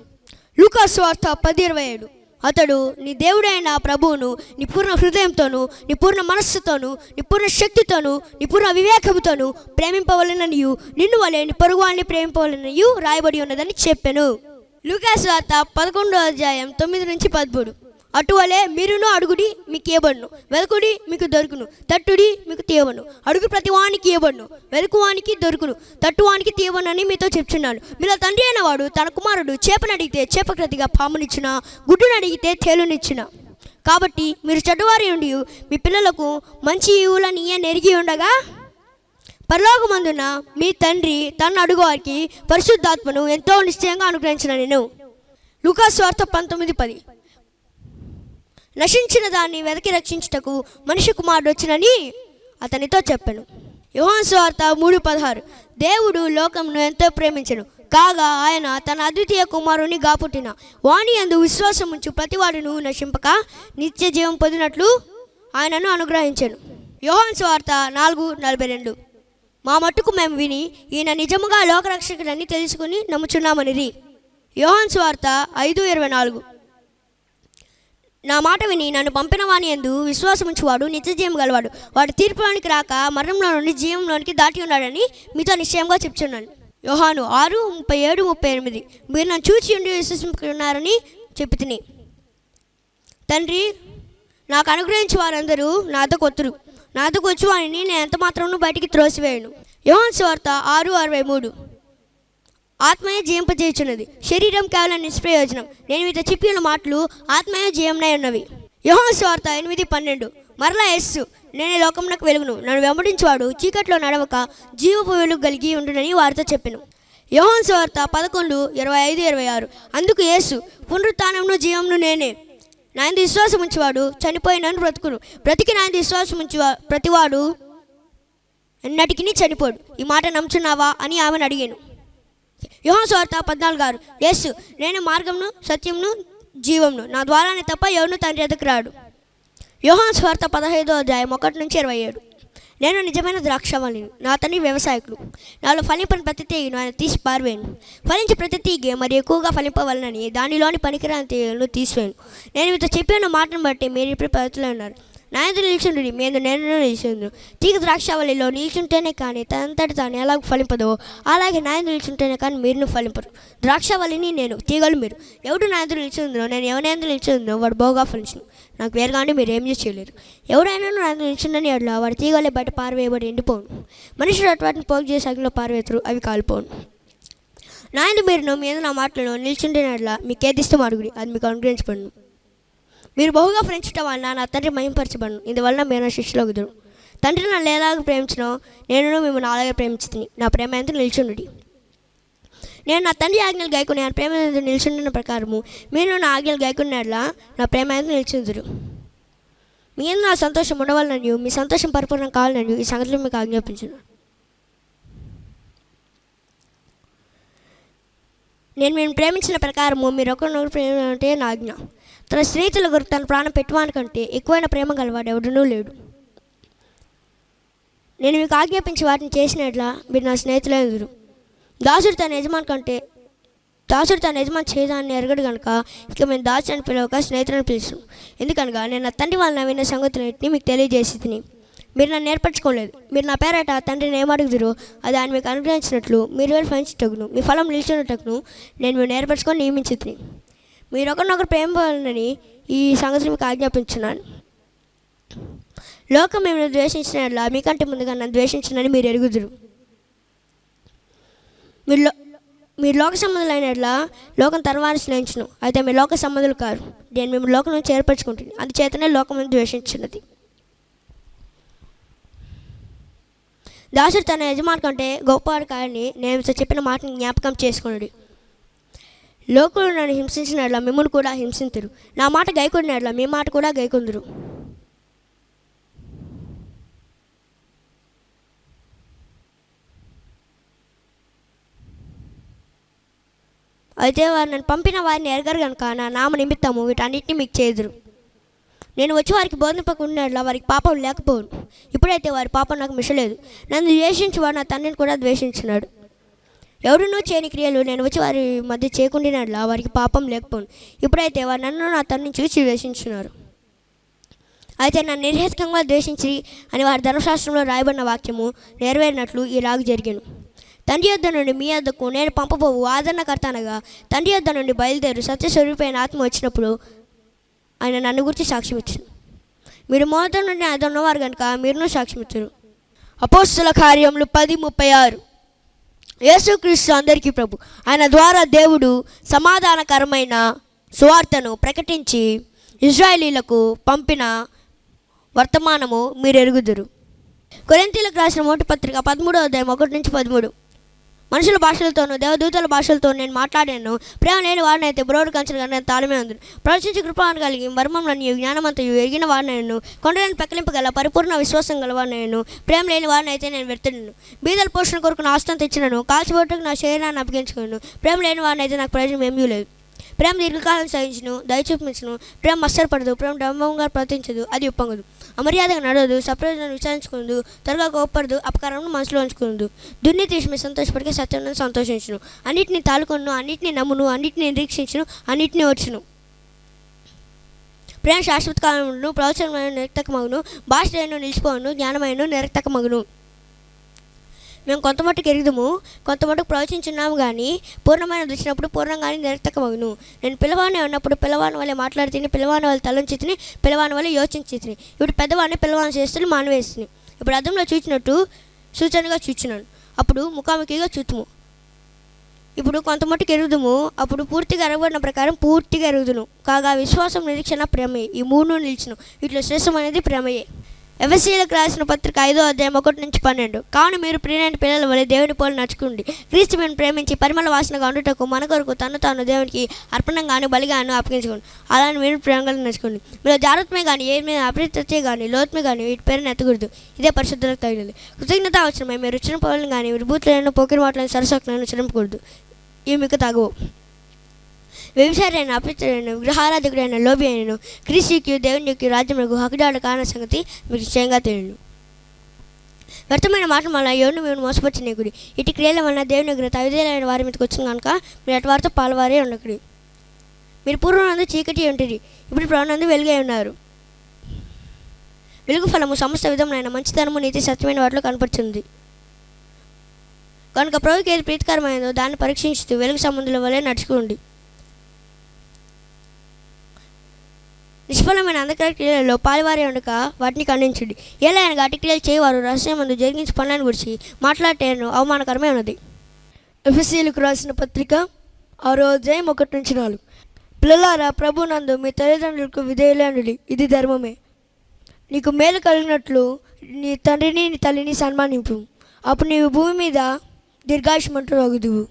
లూకాస్వార్త పది ఇరవై ఏడు. అతడు నీ దేవుడైన ప్రభువును నీ పూర్ణ హృదయంతోను నీ పూర్ణ మనస్సుతోను నీ పూర్ణ శక్తితోను నీ పూర్ణ వివేకముతోను ప్రేమింపవలననియు నిన్ను వలె నీ పొరుగువాన్ని ప్రేమింపవలనయు రాయబడి ఉన్నదని చెప్పాను. లూకాస్ వార్త పదకొండో అధ్యాయం తొమ్మిది నుంచి పదమూడు. అటువలే మీరును అడుగుడి మీకు ఇవ్వబడును వెలుకుడి మీకు దొరుకును. తట్టుడి మీకు తీయవను అడుగు ప్రతివానికి ఇవ్వబడును వెలుకువానికి దొరుకును. తట్టువానికి తీయవనని మీతో చెప్తున్నాను మీలో తండ్రి అయిన వాడు తన కుమారుడు చేపను అడిగితే చేపక్రతిగా పామునిచ్చిన? గుడ్డును అడిగితే తేలునిచ్చిన? కాబట్టి మీరు చెడ్డవారి ఉండి మీ పిల్లలకు మంచి ఈవులని నెరిగి ఉండగా పరలోకమందున మీ తండ్రి తన అడుగువారికి పరిశుద్ధాత్మను ఎంతో నిశ్చయంగా అనుగ్రహించిన నేను. లూకాస్ వార్త పంతొమ్మిది పది. నశించిన దాన్ని వెదకి రక్షించుటకు మనిషి కుమారుడు వచ్చినని అతనితో చెప్పాను. యోహాన్ స్వార్త మూడు పదహారు. దేవుడు లోకంను ఎంతో ప్రేమించను. కాగా ఆయన తన అద్వితీయ కుమారుని గాపుట్టిన వాణి అందు విశ్వాసం ఉంచు ప్రతివాడును నశింపక నిత్య జీవం పొందినట్లు ఆయనను అనుగ్రహించాను. యోహాన్ స్వార్త నాలుగు నలభై రెండు. మా మట్టుకు మేము విని ఈయన నిజముగా లోకరక్షకుడని తెలుసుకుని నమ్ముచున్నామనిది యోహాన్ స్వార్త ఐదు ఇరవై నాలుగు. నా మాట విని నన్ను పంపిన వాని ఎందు విశ్వాసముంచువాడు నిత్యజీవం గలవాడు. వాడు తీర్పులోనికి రాక మరణంలో నుండి జీవంలోనికి దాటి ఉన్నాడని మీతో నిశ్చయంగా చెప్తున్నాను యోహాను ఆరు ముప్పై ఏడు ముప్పై ఎనిమిది. మీరు నన్ను చూచి ఉండి విశ్వసించుకున్నారని చెప్పి తిని తండ్రి నాకు అనుగ్రహించి వారందరూ నాతో కొత్తురు. నాతో వచ్చి వారిని నేను ఎంత మాత్రం బయటికి త్రోసివేయను? యోహాన్ స్వార్త ఆరు అరవై మూడు. ఆత్మయే జయింపజేయుచున్నది. శరీరం కేవలం నిష్ప్రయోజనం. నేను మీతో చెప్పిన మాటలు ఆత్మయే జీవంనై ఉన్నవి. యోహాన్ స్వార్త ఎనిమిది పన్నెండు. మరలా ఎస్సు నేను లోకంలోకి వెలుగును. నన్ను వెంబడించేవాడు చీకట్లో నడవక జీవపు వెలుగు కలిగి ఉండునని వారితో చెప్పాను. యహోన్ స్వార్త పదకొండు ఇరవై ఐదు ఇరవై ఆరు. అందుకు యేసు పునరుత్నమును జీవమును నేనే. నాయన విశ్వాసం ఉంచేవాడు చనిపోయినను బ్రతుకును. బ్రతికి నాయన విశ్వాసం ఉంచేవా ప్రతివాడు ఎన్నటికి చనిపోడు. ఈ మాట నమ్ముచున్నావా అని ఆమెను అడిగాను. యోహాన్ స్వార్త పద్నాలుగు గారు యేసు నేను మార్గంను సత్యంను జీవంను నా ద్వారానే తప్ప ఎవరు తండ్రి ఎదుకు రాడు. యోహాన్ స్వార్త పదహైదో అధ్యాయం ఒకటి నుంచి ఇరవై ఏడు. నేను నిజమైన ద్రాక్షవల్లిని నా తండ్రి వ్యవసాయకులు. నాలో ఫలింపని ప్రతి తీగను ఆయన తీసి పారవేయను. ఫలించి ప్రతి తీగ మరి ఎక్కువగా ఫలింపవలనని దానిలోని పనికిరాని తీగలను తీసివేయను. నేను మీతో చెప్పిన మాటను బట్టి మీరు ఇప్పుడు పద్ధతిలో ఉన్నారు. నాయందు నిల్చుండు మేము నేను నిల్చుండు. తీగ ద్రాక్షావళిలో నిల్చుంటేనే కానీ తనంతటి తాను ఎలాగ ఫలింపదో అలాగే నాయందు నిల్చుంటేనే కానీ మీరు ఫలింపరు. ద్రాక్షావళిని నేను తీగలు మీరు. ఎవడు నాయందు నిల్చుందో నేను ఎవరినందు నిల్చుందో వాడు బాగా ఫలించను. నాకు వేరుగానే మీరు ఏం చేయలేరు. ఎవరైనా నాయందు నిల్చుండని అట్లా వాడి తీగలే బయట పారవేయబడి ఎండిపోను మనుషులు అటువంటి పోగు చేసే అగ్నిలో పారవేతురు అవి కాలిపోను నాయన మీరు మీద నా మాటలను నిల్చుంటేనట్లా మీకు ఏదిస్తే మరుగుడి అది మీకు అనుగ్రహించబడును. మీరు బహుగా ప్రేమించడం వలన నా తండ్రి మహింపరచబడను. ఇందువలన మీరు నా శిష్యులోకి కుదురు తండ్రి నన్ను ఎలాగ ప్రేమించినో నేను మిమ్మల్ని అలాగే ప్రేమించుతుంది నా ప్రేమ ఎంత నిల్చుండి నేను నా తండ్రి ఆజ్ఞలు గాయకుని నా ప్రేమ ఎంత నిల్చుండిన ప్రకారము మీరు నా ఆజ్ఞలు గాయకున్నట్లా నా ప్రేమ ఎంత నిల్చుందురు. మీరు నా సంతోషం ఉండవాలని మీ సంతోషం పరిపూర్ణం కావాలని ఈ సంగతిలో మీకు ఆజ్ఞాపించున్నాను నేను మేము ప్రేమించిన ప్రకారము మీరు ఒకరినొకరు ప్రేమ అంటే నా ఆజ్ఞ. తన స్నేహితుల కొరకు తన ప్రాణం పెట్టువానికంటే ఎక్కువైన ప్రేమ గలవాడు ఎవడనూ లేడు. నేను మీకు ఆజ్ఞాపించి వాటిని చేసినట్లా మీరు నా స్నేహితులే ఎదురు దాసుడు తన యజమాని కంటే దాసుడు తన యజమాని చేయదాన్ని ఎరగడు కనుక ఇక మేము దాసు అని పిలవక స్నేహితులను పిలుస్తాం. ఎందుకనగా నేను నా తండ్రి వాళ్ళ విన్న సంగతులన్నింటినీ మీకు తెలియజేసి తిని మీరు నన్ను నేర్పరచుకోలేదు మీరు నా పేరట తండ్రిని ఏమడుగుదురు అది ఆయన మీకు అనుగ్రహించినట్లు మీరు వెళ్ళి ఫలించటకును మీ ఫలం నిలిచినట్టును నేను మీరు నేర్పరచుకొని నియమించి మీరు ఒకరినొకరు ప్రేమని ఈ సంగతిని మీకు ఆజ్ఞాపించున్నాను. లోకం మిమ్మల్ని ద్వేషించిన మీకంటే ముందుగా నన్ను ద్వేషించినని మీరు ఎరుగుదురు. మీరు లో- మీరు లోక సంబంధులైన లోకం తర్వాన్ని స్నేహించును. అయితే మీ లోక సంబంధులు కారు. నేను మేము లోకం నుంచి ఏర్పరచుకుంటుంది అందుచేతనే లోకం ద్వేషించినది దాసుడు తన యజమాని కంటే గొప్పవాడు కాదని నేను చెప్పిన మాటను జ్ఞాపకం చేసుకున్నాడు లోకులు నన్ను హింసించినట్ల మిమ్మల్ని కూడా హింసింతురు. నా మాట గైకొడినట్ల మీ మాట కూడా గైకొందురు. అయితే వారు నన్ను పంపిన వారిని ఎరగరు కనుక నా నామ నిమిత్తము వీటన్నిటిని మీకు చేదురు. నేను వచ్చి వారికి బోధింపకుండా వారికి పాపం లేకపోను ఇప్పుడైతే వారి పాపం నాకు మిషలేదు. నన్ను ద్వేషించి వాడు నా తండ్రిని కూడా ద్వేషించినాడు. ఎవరునూ చేయని క్రియలు నేను వచ్చి వారి మధ్య చేయకుండినట్లా వారికి పాపం లేకపోను. ఇప్పుడైతే వారు నన్ను నా తనని చూసి వేషించున్నారు అయితే నన్ను నిర్హేతుకంగా ద్వేషించి అని వారి ధర్మశాస్త్రంలో రాయబడిన వాక్యము నెరవేరినట్లు ఈ రాగు జరిగాను. తండ్రి యొద్ద నుండి మీ యొద్దకు నేను పంపబోవు ఆదరణకర్త అనగా తండ్రి యొద్ద నుండి బయలుదేరు సత్యస్వరూపైన ఆత్మ వచ్చినప్పుడు ఆయన నన్ను గురించి సాక్ష్యం ఇచ్చాను మీరు మోతం నుండి ఆయన ఉన్నవారు కనుక మీరును సాక్ష్యం ఇచ్చారు అపోస్తుల కార్యములు పది ముప్పై ఆరు. యేసుక్రీస్తు అందరికీ ప్రభు. ఆయన ద్వారా దేవుడు సమాధానకరమైన సువార్తను ప్రకటించి ఇజ్రాయేలీలకు పంపిన వర్తమానము మీరు ఎరుగుదురు కొరింతీలకు రాసిన మొదటి పత్రిక పదమూడో అధ్యాయం ఒకటి నుంచి పదమూడు. మనుషుల భాషలతోనూ దేవదూతల భాషలతో నేను మాట్లాడాను. ప్రేమ లేని వాడినైతే బ్రోడు కంచెలు కానీ తాళమే ఉంది. ప్రవచించి కృపాను కలిగి మర్మంలోని జ్ఞానమంతయు ఎరిగిన వాడినను కొండలను పెక్కలింపగల పరిపూర్ణ విశ్వాసం గలవాడినను ప్రేమ లేని వాడినైతే నేను వెళ్తున్నాను బీదల పోషణ కొరకు నా ఆస్తం తెచ్చినను. కాల్చిబొట్టుకు నా శరీరాన్ని అప్పగించుకున్నాను ప్రేమ లేని వాడినైతే నాకు ప్రయోజనం ఏమీ లేదు. ప్రేమ దీర్ఘకాలం సహించును దయచూపించును ప్రేమ మత్సరపడదు. ప్రేమ డంబంగా ప్రవర్తించదు. అది ఉప్పొంగదు. అమర్యాదగా నడవదు సప్రయోజనం విచారించుకుందు త్వరగా కోపడదు అపకారం మనసులో ఉంచుకుందు. దుర్నీతి విషయమై సంతోషపడికే సత్యం సంతోషించును. అన్నిటిని తాలుకొను అన్నిటిని నమ్మును అన్నిటిని నిరీక్షించును అన్నిటిని వచ్చును ప్రేమ శాశ్వత కాలమును ప్రవచనమైన నిరక్తకమగును భాష నిలిచిపోను జ్ఞానమైన నిరక్తకమగును. మేము కొంత మట్టుకు ఎరుగుదము కొంత మట్టుకు ప్రవచించున్నాము కానీ పూర్ణమైన దృష్టినప్పుడు పూర్ణంగానే నిరర్థకమగును. నేను పిల్లవాడిని ఉన్నప్పుడు పిల్లవాని వల్లే మాట్లాడి తిని పిల్లవాని వాళ్ళు తలంచి తిని పిల్లవాని వల్ల యోచించి తిని ఇప్పుడు పెద్దవాడిని పిలవాని చేస్తుని మానవేస్తుంది ఇప్పుడు అర్థంలో చూచినట్టు సూచనగా చూచినాను అప్పుడు ముఖాముఖిగా చూతుము. ఇప్పుడు కొంత మట్టుకు ఎరుగుదుము అప్పుడు పూర్తిగా ఎరగబడిన ప్రకారం పూర్తిగా ఎరుగుదును. కాగా విశ్వాసం నిరీక్షణ ప్రేమయే. ఈ మూడు నిలిచిన వీటిలో శ్రేష్టమైనది ప్రేమయే. ఎవసీలకు రాసిన పత్రిక ఐదో అధ్యాయం ఒకటి నుంచి పన్నెండు. కావున మీరు ప్రియమైన పిల్లల వలె దేవుని పోలు నడుచుకోండి. క్రీస్తు మేము ప్రేమించి పరిమళ వాసనగా ఉండుటకు మన కొరకు తను తాను దేవునికి అర్పణంగాను బలిగాను అప్పగించుకోండి. అలానే మీరు ప్రేమగా నడుచుకోండి. మీరు జాగ్రత్తమే కానీ ఏ మీద అప్రత్యే కానీ లోతుమే కానీ వీటి పేరుని ఎత్తకూడదు. ఇదే పరిశుద్ధులకు తగినది. కృతజ్ఞత అవసరమై మీరు చిన్న పనులు కానీ విభూతులను పోకిరి మాటలను సరసకులను చిరంపకూడదు ఇవి మీకు తగవు. వ్యభిచారైన అపిత్రుడైన విగ్రహారాధకుడైన లోబి అయినను క్రీస్తుకి దేవుని యొక్క రాజ్యములకు హక్కుదాడు కాన సంగతి మీకు నిశ్చయంగా తెలియను. వ్యర్థమైన మాటల వల్ల ఎవరిని మేము మోసపరిచిన గుడి ఇటు క్రియల వలన దేవుని దగ్గర తవిదేలైన వారి మీదకి వచ్చింది కనుక మీరు అటు వారితో పాల్వారే ఉండకుడి. మీరు పూర్వనందు చీకటి ఉంటుంది ఇప్పుడు ప్రాణందు వెలుగై ఉన్నారు. వెలుగు ఫలము సమస్త విధములైన మంచితనము నీతి సత్యమైన వాటిలో కనపడుతుంది కనుక ప్రభుకి ఏది ప్రీతికరమైనదో దాన్ని పరీక్షించుతూ వెలుగు సంబంధుల వలె నడుచుకోండి నిష్ఫలమైన అంధకార క్రియలలో పాల్వారి ఉండక వాటిని ఖండించండి. ఎలా అనగా అటు క్రియలు చేయవారు రహస్యం మందు జరిగించి పనులను గురించి మాట్లాడటేను అవమానకరమే ఉన్నది. ఎఫ్ఎస్సీలకు రాసిన పత్రిక ఆరో అధ్యాయం ఒకటి నుంచి నాలుగు. పిల్లలారా ప్రభు నందు మీ తల్లిదండ్రులకు విధేయులండి ఇది ధర్మమే. నీకు మేలు కలిగినట్లు నీ తండ్రిని నీ తల్లిని సన్మానింపు. అప్పుడు నీవు భూమి మీద దీర్ఘాయుష్మంతుడు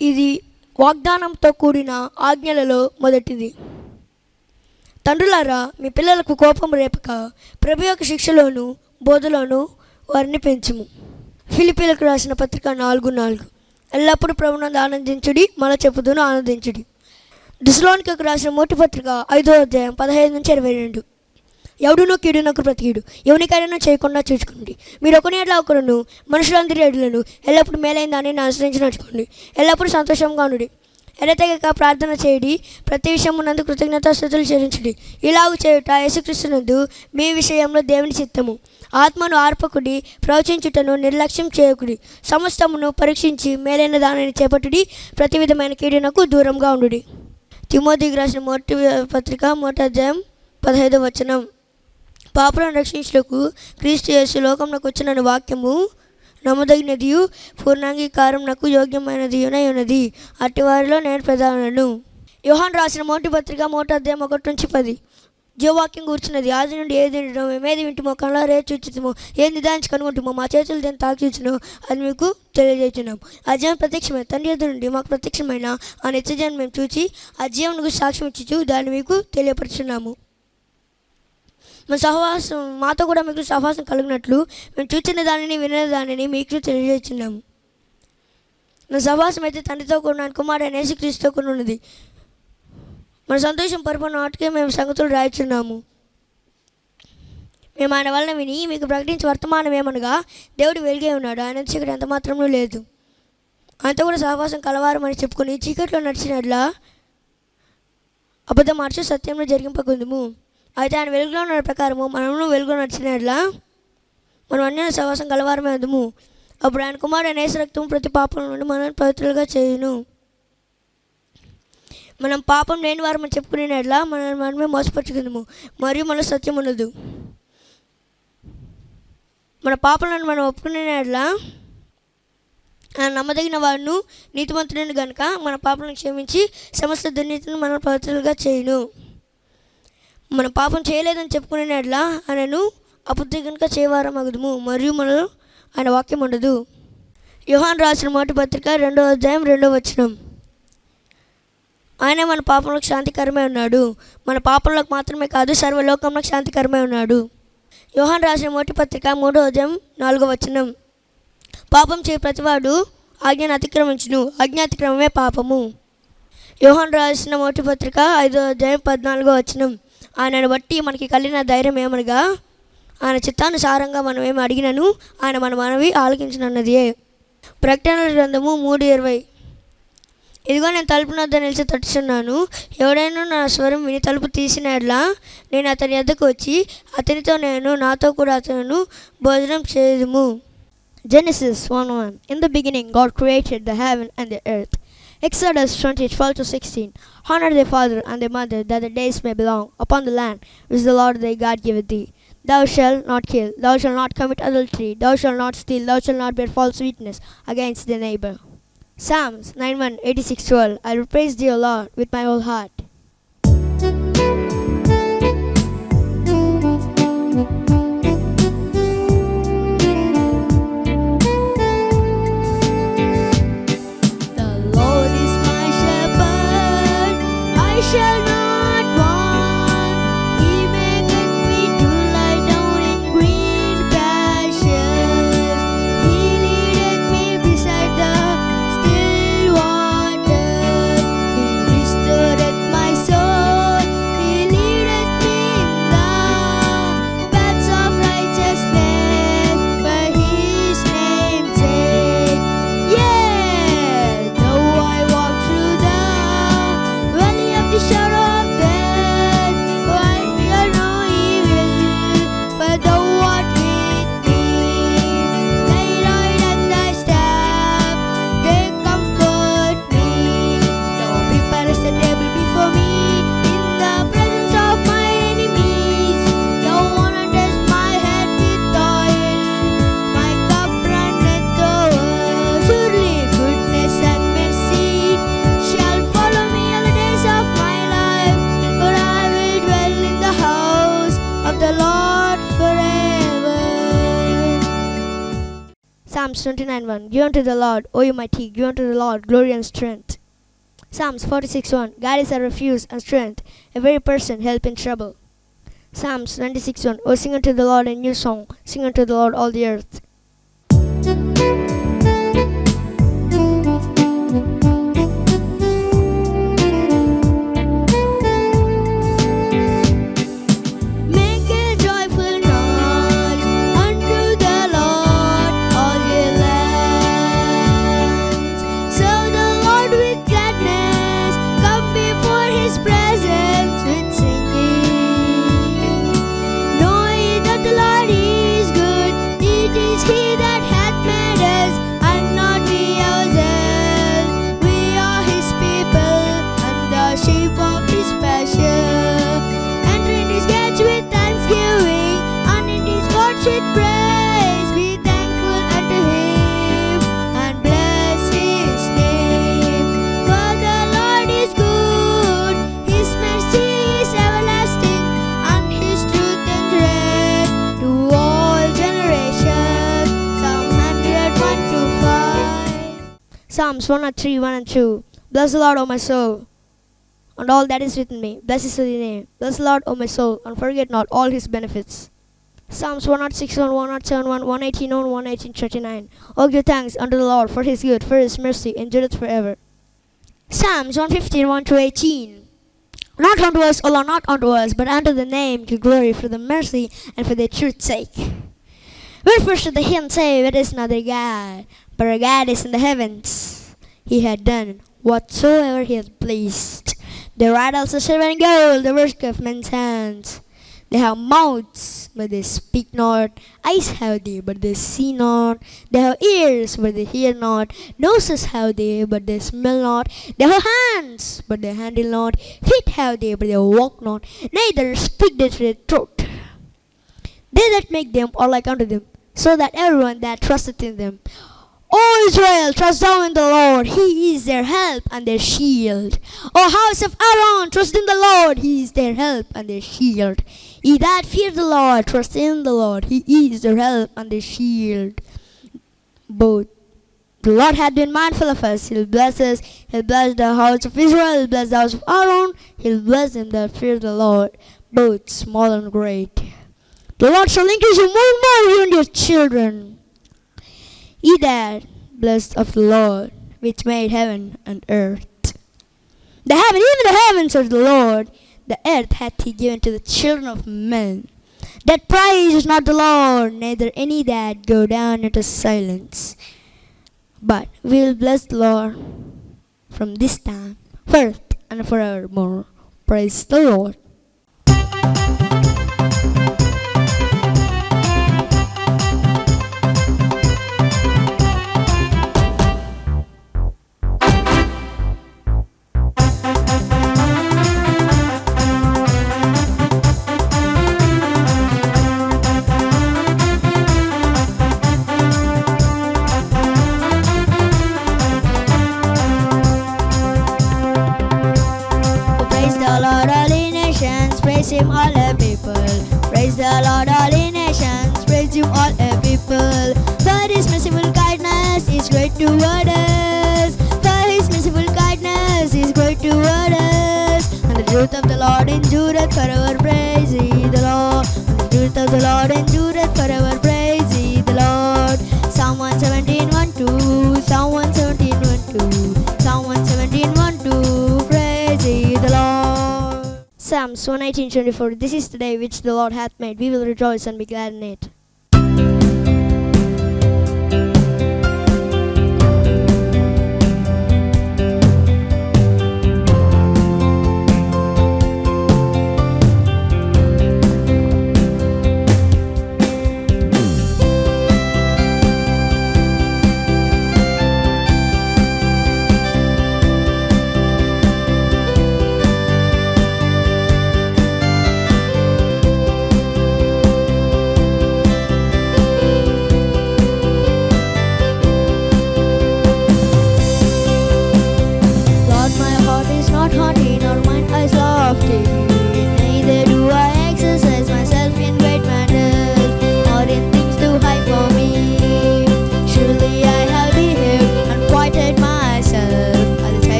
ఇది వాగ్దానంతో కూడిన ఆజ్ఞలలో మొదటిది. తండ్రులారా మీ పిల్లలకు కోపం రేపక ప్రభు యొక్క శిక్షలోను బోధలోను వారిని పెంచుము. ఫిలిపీలకు రాసిన పత్రిక నాలుగు నాలుగు. ఎల్లప్పుడూ ప్రభునందు ఆనందించుడి మన చెప్పుదును ఆనందించుడి. దిశలోనికి రాసిన మొట్టి పత్రిక ఐదో అధ్యాయం పదహైదు నుంచి ఇరవై రెండు. ఎవడునో కీడునకు ప్రతికీడు ఎవరికైనా చేయకుండా చూసుకోండి. మీరు ఒకని ఎట్లా ఒకరును మనుషులందరి ఎడులను ఎల్లప్పుడూ మేలైన దాన్ని అనుసరించి నడుచుకోండి. ఎల్లప్పుడూ సంతోషంగా ఉండి. ఎడతెగక ప్రార్థన చేయడి. ప్రతి విషయమునందు కృతజ్ఞత స్థుతులు చెల్లించడి. ఇలాగ చేయుట యేసుక్రీస్తునందు మీ విషయంలో దేవుని చిత్తము. ఆత్మను ఆర్పకుడి ప్రవచించుటను నిర్లక్ష్యం చేయకుడి. సమస్తమును పరీక్షించి మేలైన దానిని చేపట్టుడి. ప్రతి విధమైన కీడునకు దూరంగా ఉండుడి. తిమోతికి రాసిన మొదటి పత్రిక మొదటి అధ్యాయం పదహైదు వచనం. పాపలను రక్షించుటకు క్రీస్తు యేసు లోకంలోకి వచ్చిన వాక్యము నమ్మదగినది పూర్ణాంగీకారం నాకు యోగ్యమైనది ఉన్నది అట్టి వారిలో నేను ప్రధానను యోహాన్ రాసిన మొదటి పత్రిక మొదటి అధ్యాయం ఒకటి నుంచి పది. జీవవాక్యం కూర్చున్నది. ఆది నుండి ఏది వింటున్నాం మేమేది వింటుమో కళ్ళారే చూచుతామో ఏది నిదానించి కనుగొంటుమో మా చేతులు దేని తాకిచును అది మీకు తెలియజేస్తున్నాం ఆ జీవం ప్రత్యక్షమైన తండ్రి ఎదురు నుండి మాకు ప్రత్యక్షమైన ఆ నిత్యజీవం మేము చూచి ఆ జీవనకు సాక్ష్యం ఇచ్చుచు దాన్ని మీకు తెలియపరుచున్నాము. మా సహవాసం మాతో కూడా మీకు సహవాసం కలిగినట్లు మేము చూచిన దానిని వినే దానిని మీకు తెలియజేస్తున్నాము. మన సహవాసం అయితే తండ్రితో కూడిన కుమారుడు యేసుక్రీస్తుతో కూడా ఉన్నది. మన సంతోషం పరిపూర్ణ వాటికే మేము సంగతులు రాయిచున్నాము. మేము ఆయన వలన విని మీకు ప్రకటించే వర్తమానం ఏమనగా దేవుడు వెలిగే ఉన్నాడు ఆయన చీకటి ఎంత మాత్రమూ లేదు. ఆయనతో కూడా సహవాసం కలవారం అని చెప్పుకొని చీకట్లో నడిచినట్లా అబద్ధం మార్చి సత్యంలో జరిగింపకుందుము. అయితే ఆయన వెలుగులో ఉన్న ప్రకారము మనము వెలుగులో నడిచినట్లా మనం అన్ని సహవాసం కలవారమే అందుము అప్పుడు ఆయన కుమారుడు అనేస రక్తం ప్రతి పాపం నుండి మనల్ని పవిత్రులుగా చేయును. మనం పాపం లేని వారు మనం చెప్పుకునేట్లా మనల్ని మనమే మోసపరుచుకుందాము. మరియు మన సత్యం ఉండదు మన పాపలను మనం ఒప్పుకునేట్లా ఆయన నమ్మదగిన వాడును నీతిమంతుడిని కనుక మన పాపలను క్షమించి సమస్త దుర్నీతిని మనం పవిత్రులుగా చేయను. మన పాపం చేయలేదని చెప్పుకునేట్లా ఆయనను అబుద్ధి కనుక చేయవారం అగుదుము మరియు మనలో ఆయన వాక్యం ఉండదు. యోహాన్ రాసిన మొదటి పత్రిక రెండో అధ్యాయం రెండో వచనం. ఆయన మన పాపంలోకి శాంతికరమే ఉన్నాడు. మన పాపంలోకి మాత్రమే కాదు సర్వలోకంలోకి శాంతికరమే ఉన్నాడు. యోహాన్ రాసిన మొదటి పత్రిక మూడో అధ్యాయం నాలుగో వచనం. పాపం చేయ ప్రతివాడు ఆజ్ఞను అతిక్రమించును. ఆజ్ఞ అతిక్రమమే పాపము. యోహాన్ రాసిన మొదటి పత్రిక ఐదో అధ్యాయం పద్నాలుగో వచనం. ఆయనను బట్టి మనకి కలిగిన ధైర్యం ఏమనగా ఆయన చిత్తానుసారంగా మనం ఏమి అడిగినను ఆయన మన మనవి ఆలకించినన్నదే ప్రకటన గ్రంథము మూడు ఇరవై ఇదిగో నేను తలుపు వద్ద నిలిచి తట్టుచున్నాను ఎవడైనా నా స్వరం విని తలుపు తీసినట్లా నేను అతని వద్దకు వచ్చి అతనితో నేను నాతో కూడా అతను భోజనం చేయదుము Genesis 1 1. In the beginning, God created the heaven and the earth. Exodus 20 12 to 16. Honor thy father and thy mother, that the days may belong upon the land which the Lord thy God giveth thee. Thou shalt not kill, thou shalt not commit adultery, thou shalt not steal, thou shalt not bear false witness against thy neighbor. Psalms 91 86 12. I will praise thee, O Lord, with my whole heart. Psalms 29 1 Give unto the Lord, O you mighty, give unto the Lord glory and strength. Psalms 46 1 God is our refuge and strength, a very person help in trouble. Psalms 96 1 O sing unto the Lord a new song, sing unto the Lord all the earth. Psalms 103, 1 and 2. Bless the Lord, O my soul, and all that is within me. Bless his holy name. Bless the Lord, O my soul, and forget not all his benefits. Psalms 106, 1, 107, 1, 118, 1, 118, 39. Oh, give thanks unto the Lord for his good, for his mercy endureth forever. Psalms 115, 1 to 18. Not unto us, O Lord, not unto us, but unto the name give glory for the mercy and for the truth's sake. Wherefore should the heathen say, is another God, but our God is in the heavens. He had done whatsoever he had pleased. Their idols are silver and gold, the work of men's hands. They have mouths, but they speak not. Eyes have they, but they see not. They have ears, but they hear not. Noses have they, but they smell not. They have hands, but they handle not. Feet have they, but they walk not. Neither speak they to the truth. They that make them are like unto them, so that everyone that trusteth in them. O Israel, trust thou in the Lord, He is their help and their shield. O house of Aaron, trust in the Lord, He is their help and their shield. Ye that fear the Lord, trust in the Lord, He is their help and their shield. Both the Lord hath been mindful of us. He'll bless us. He'll bless the house of Israel. He'll bless the house of Aaron. He'll bless them that fear the Lord, both small and great. The Lord shall increase you more and more, you and your children. Ye that blessed of the Lord, which made heaven and earth. The heaven, even the heavens are the Lord, the earth hath he given to the children of men. That praise is not the Lord, neither any that go down into silence. But we will bless the Lord from this time, forth and forevermore. Praise the Lord. Psalms 118, 24. This is the day which the Lord hath made. We will rejoice and be glad in it.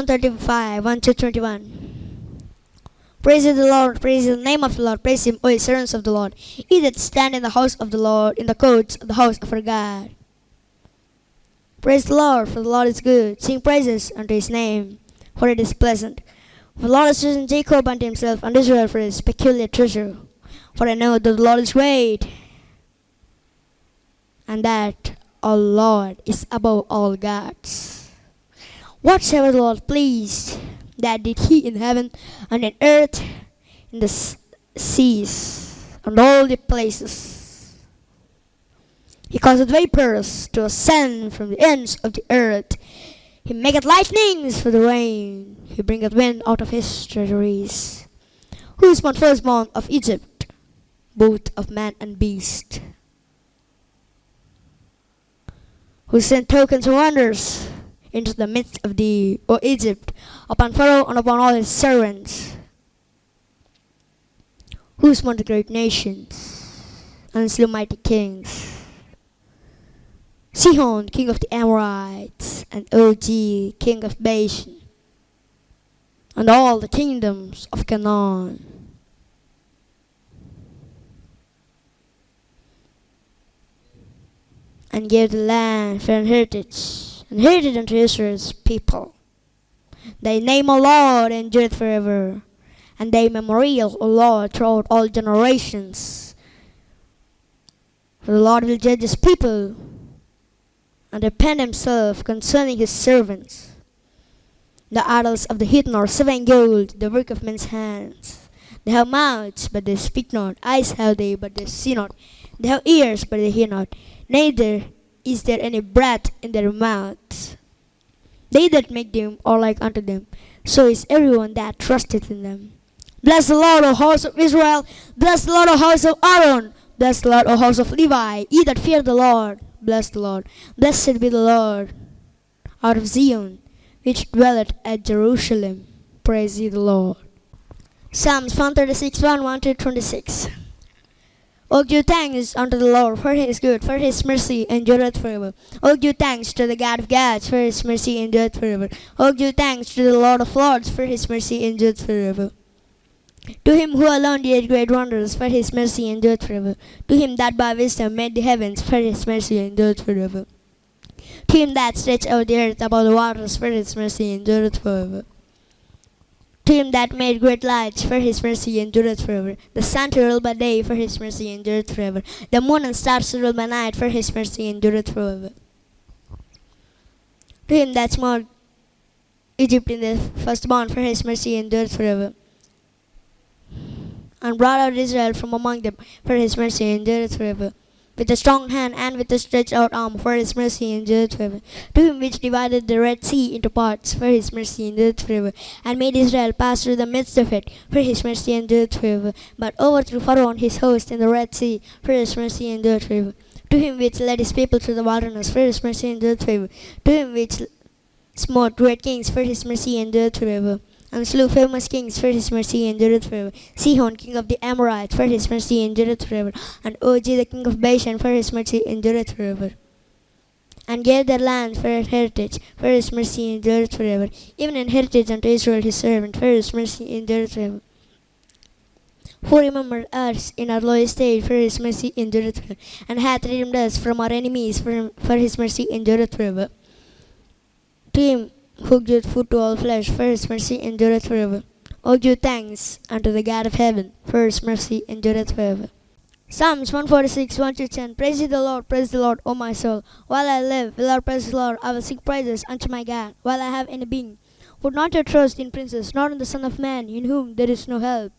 135, 1 to 21. Praise the Lord, praise the name of the Lord, praise him, O servants of the Lord. Ye that stand in the house of the Lord, in the courts of the house of our God. Praise the Lord, for the Lord is good. Sing praises unto his name, for it is pleasant. For the Lord has chosen Jacob unto himself, and Israel for his peculiar treasure. For I know that the Lord is great, and that our Lord is above all gods. Whatsoever the Lord pleased, that did he in heaven and in earth, in the seas, and all the places. He causeth vapors to ascend from the ends of the earth. He maketh lightnings for the rain. He bringeth wind out of his treasuries. Who is one firstborn of Egypt, both of man and beast? Who sent tokens and wonders into the midst of thee, O Egypt, upon Pharaoh and upon all his servants? Who smote the great nations and slew mighty kings? Sihon, king of the Amorites, and Og, king of Bashan, and all the kingdoms of Canaan. And gave the land for an heritage, and heritage unto Israel's people. Thy name, O Lord, and endureth forever, and thy memorial, O Lord, throughout all generations. For the Lord will judge his people and repent himself concerning his servants. The idols of the heathen are and gold, the work of men's hands. They have mouths, but they speak not. Eyes have they, but they see not. They have ears, but they hear not. Neither is there any breath in their mouths. They that make them are like unto them. So is everyone that trusteth in them. Bless the Lord, O house of Israel. Bless the Lord, O house of Aaron. Bless the Lord, O house of Levi. Ye that fear the Lord. Bless the Lord. Blessed be the Lord out of Zion, which dwelleth at Jerusalem. Praise ye the Lord. Psalms 136, 1, 1 to 26. O give thanks unto the Lord, for his good, for his mercy endureth forever. O give thanks to the God of gods, for his mercy endureth forever. O give thanks to the Lord of lords, for his mercy endureth forever. To him who alone did great wonders, for his mercy endureth forever. To him that by wisdom made the heavens, for his mercy endureth forever. To him that stretched out the earth above the waters, for his mercy endureth forever. To him that made great lights, for his mercy endureth forever. The sun to rule by day, for his mercy endureth forever. The moon and stars to rule by night, for his mercy endureth forever. To him that smote Egypt in the firstborn, for his mercy endureth forever. And brought out Israel from among them, for his mercy endureth forever. With a strong hand and with a stretched out arm, for his mercy endureth forever. To him which divided the Red Sea into parts, for his mercy endureth forever. And made Israel pass through the midst of it, for his mercy endureth forever. But overthrew Pharaoh and his host in the Red Sea, for his mercy endureth forever. To him which led his people through the wilderness, for his mercy endureth forever. To him which smote great kings, for his mercy endureth forever. And slew famous kings, for his mercy endureth forever. Sihon, king of the Amorites, for his mercy endureth forever. And Og, the king of Bashan, for his mercy endureth forever. And gave their land for a heritage, for his mercy endureth forever. Even an heritage unto Israel his servant, for his mercy endureth forever. Who remembered us in our low estate, for his mercy endureth forever. And hath redeemed us from our enemies, for, for his mercy endureth forever. To him who food to all flesh, for his mercy endureth forever. O give thanks unto the God of heaven, for his mercy endureth forever. Psalms 146, 1 to 10. Praise ye the Lord, praise the Lord, O my soul. While I live, will I praise the Lord, I will sing praises unto my God, while I have any being. Put not your trust in princes, nor in the Son of Man, in whom there is no help.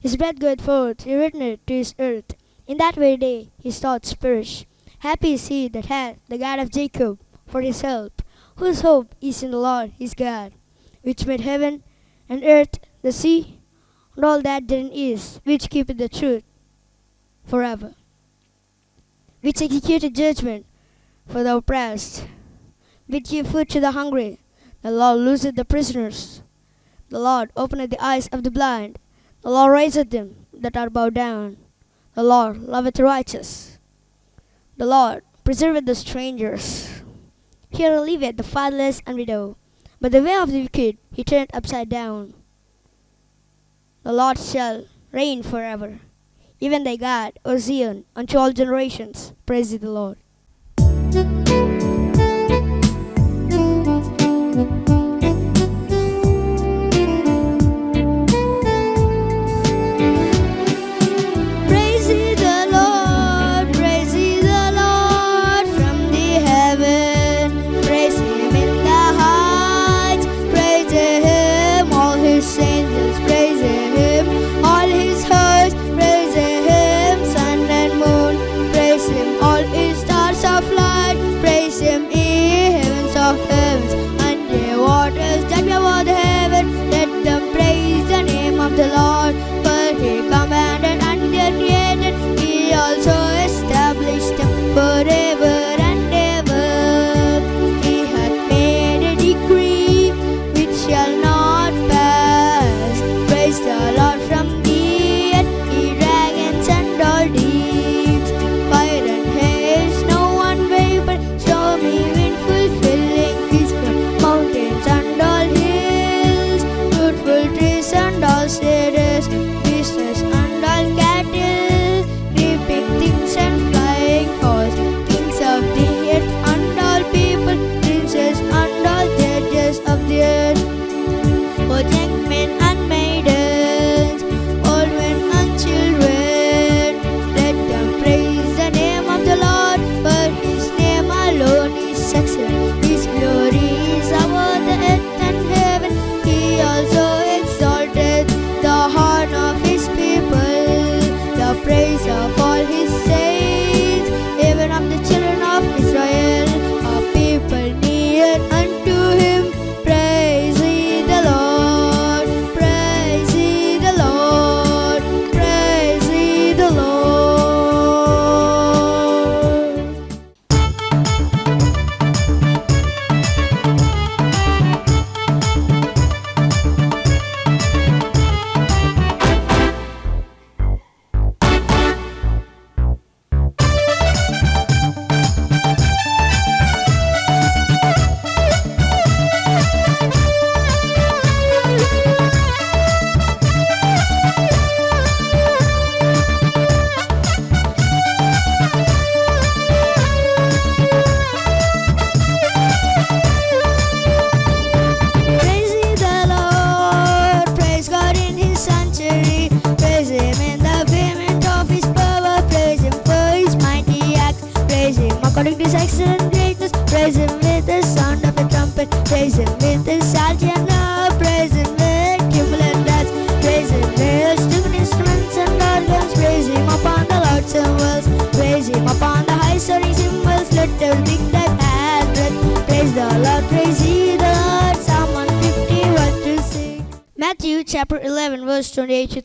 His breath goeth forth, he returneth to his earth. In that very day his thoughts perish. Happy is he that hath the God of Jacob for his help, whose hope is in the Lord his God, which made heaven and earth, the sea, and all that therein is, which keepeth the truth forever, which executed judgment for the oppressed, which give food to the hungry. The Lord looseth the prisoners. The Lord openeth the eyes of the blind. The Lord raiseth them that are bowed down. The Lord loveth the righteous. The Lord preserveth the strangers. Here liveth the fatherless and widow, But the way of the wicked he turned upside down. The Lord shall reign forever. Even thy God, O Zion, unto all generations. Praise the Lord.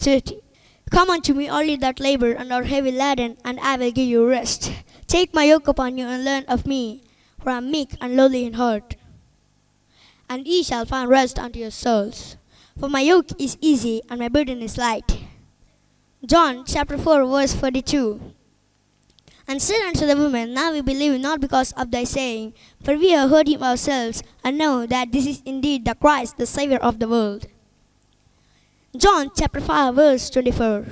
30. Come unto me, all ye that labor and are heavy laden, and I will give you rest. Take my yoke upon you and learn of me, for I am meek and lowly in heart. And ye shall find rest unto your souls. For my yoke is easy and my burden is light. John chapter 4, verse 42. And said unto the woman, Now we believe not because of thy saying, for we have heard him ourselves, and know that this is indeed the Christ, the Saviour of the world. John chapter 5, verse 24.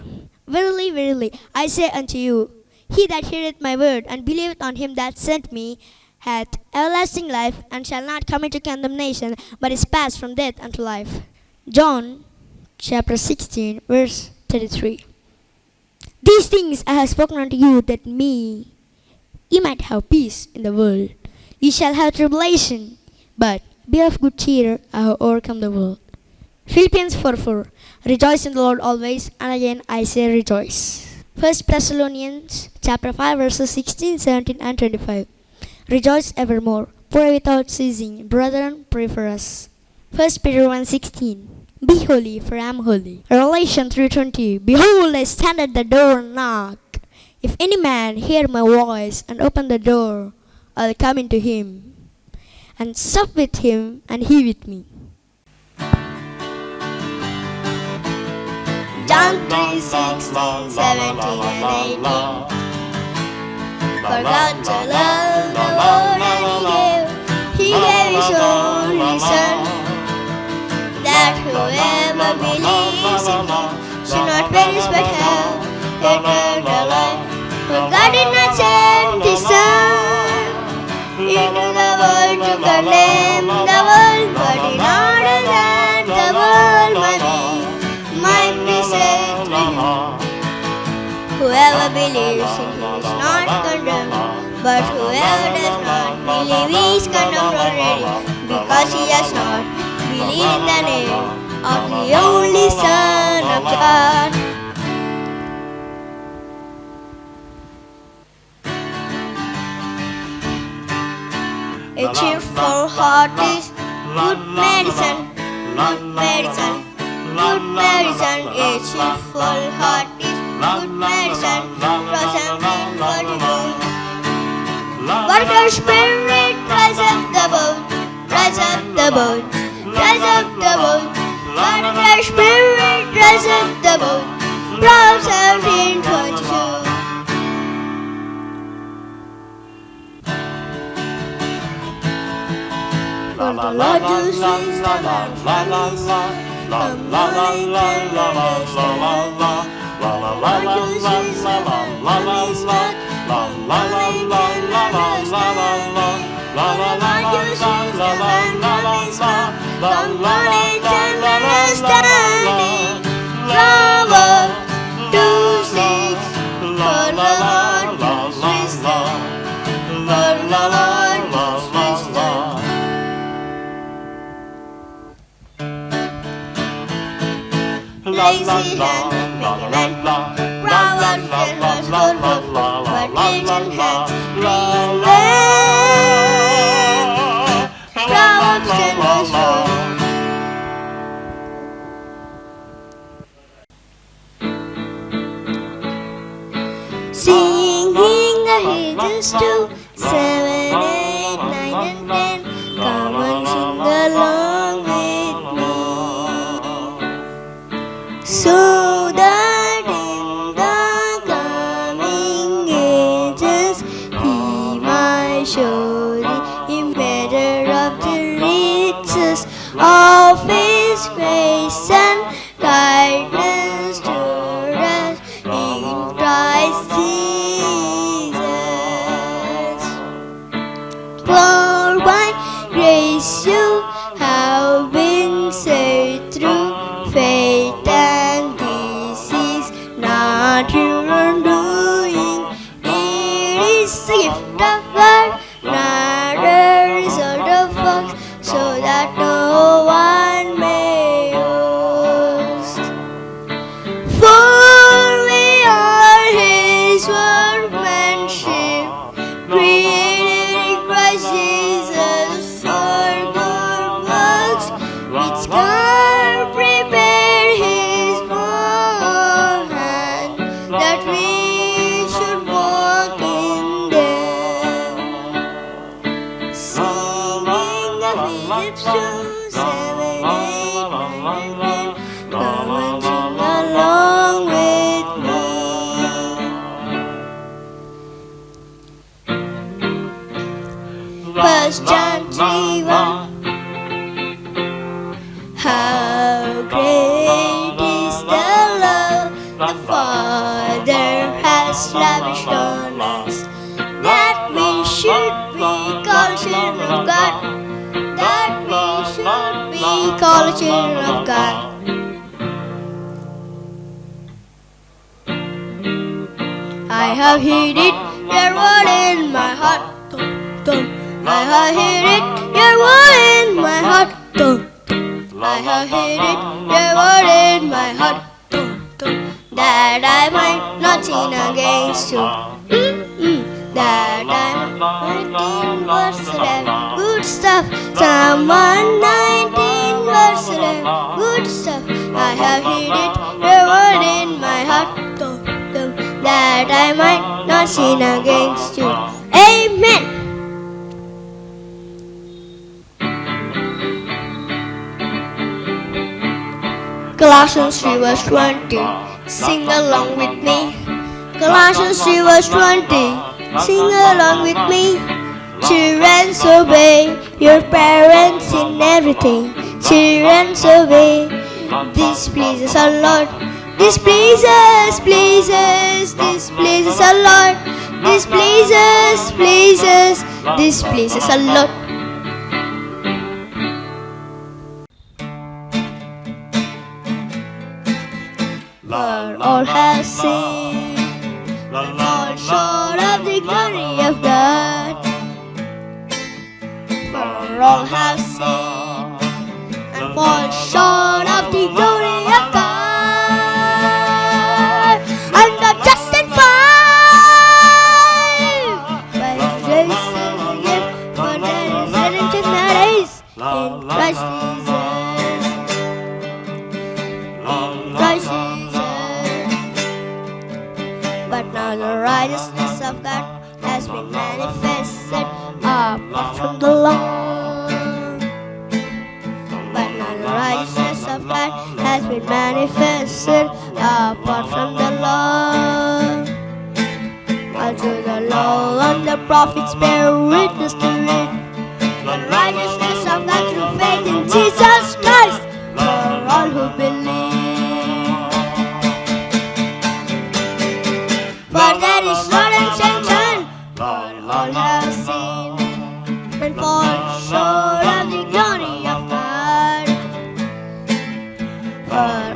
Verily, verily, I say unto you, he that heareth my word and believeth on him that sent me hath everlasting life, and shall not come into condemnation, but is passed from death unto life. John chapter 16, verse 33. These things I have spoken unto you, that me ye might have peace in the world. Ye shall have tribulation, but be of good cheer, I have overcome the world. Philippians 4 4. Rejoice in the Lord always, and again I say rejoice. 1 Thessalonians chapter 5 verses 16, 17, and 25. Rejoice evermore. Pray without ceasing. Brethren, pray for us. 1 Peter 1 16. Be holy, for I am holy. Revelation 3.20 Behold, I stand at the door and knock. If any man hear my voice and open the door, I'll come into him and sup with him and he with me. John 3 16, 17, and 18. For God so loved the world and He gave, He gave His only Son, That whoever believes in him should not perish but have eternal life. For God did not send His Son into the world to condemn the world, but in Whoever believes in him is not condemned, but whoever does not believe is condemned already, because he has not believed in the name of the only Son of God. A cheerful heart is good medicine, good medicine, good medicine. A cheerful heart is Good medicine your spirit, rise up the boat, rise up the boat, rise up the boat. But your spirit, rise up the boat, from something. For the Lord who sees the Lord, la la la la la la la la la la la La la la la la la la la la la La la la la la la la la la La la la la la la la la la la La la la la la la la la La la la la la la la la la la la la la la Lazy la, la, la la la la la la la la la la la la la la la la Singing the hidden to seven hid it, your in my heart. That I might not sin against you. That I might 19 verse 11. Good stuff. Psalm 119 verse 11. Good stuff. I have hid it, your in my heart. That I might not sin against you. Amen. Colossians 3 verse 20. Sing along with me. Colossians 3 verse 20. Sing along with me. Children, obey your parents in everything. Children, obey This pleases our Lord. This pleases, pleases, this pleases our Lord. This pleases, pleases, this pleases our Lord. For all have sinned and fall short of the glory of God. For all have sinned and fall short righteousness of God has been manifested apart from the law. But the righteousness of God has been manifested apart from the law. Unto the law and the prophets bear witness to it. The righteousness of God through faith in Jesus Christ for all who believe.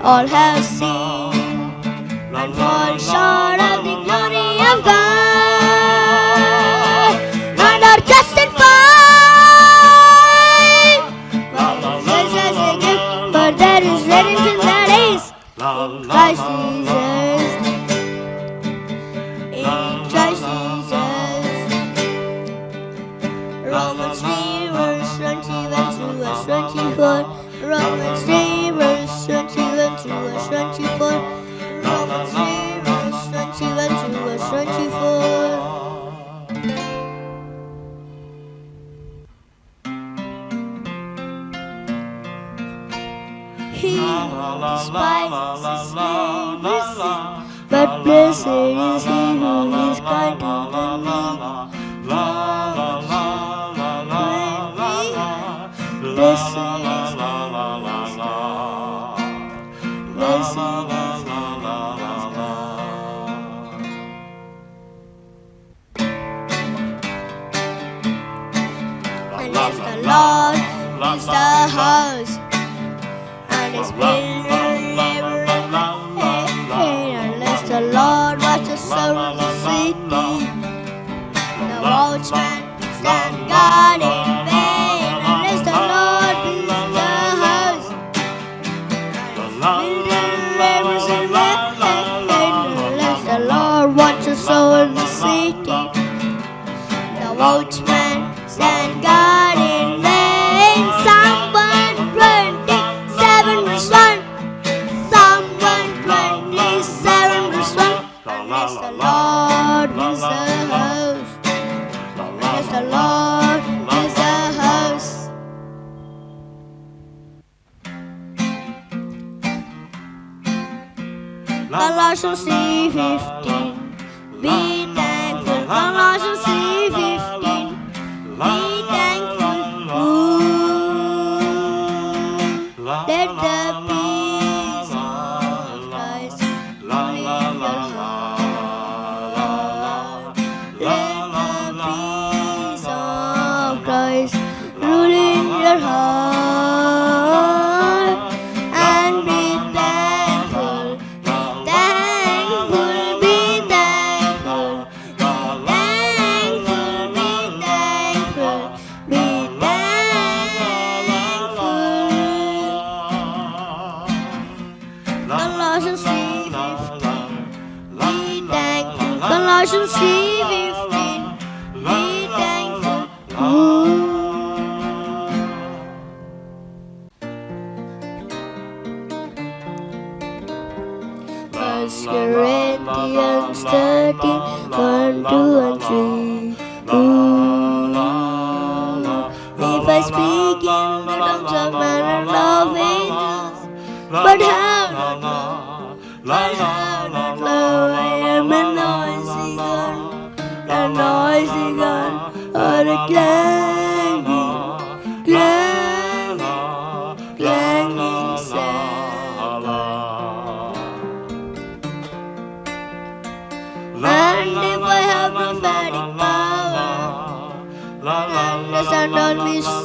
All have seen. And fall short of despises his sin, but blessed is he who is kind to the meek. Blessed is he. Blessed is Lord is the house, and his Hare Colossians 3:15. Be thankful. Colossians 3:15. Be thankful. Ooh. Let the peace of Christ rule in your heart. Let the peace of Christ rule in your heart. Blinding, blinding, blinding sound. Wonderful heavenly power, the sound of me.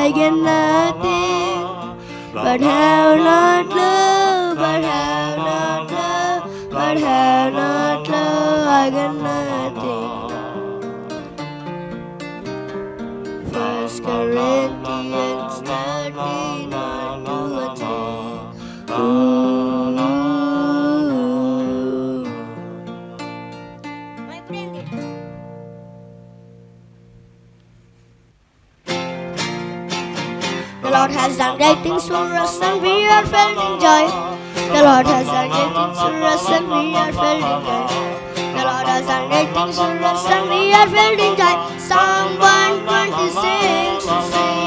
I get nothing. But have not love, but have not love, but have not love, I get The Lord has done great things for us and we are in joy. The Lord has done great things for us and we are in joy. The Lord has done great things for us and we are in joy. Psalm 126 we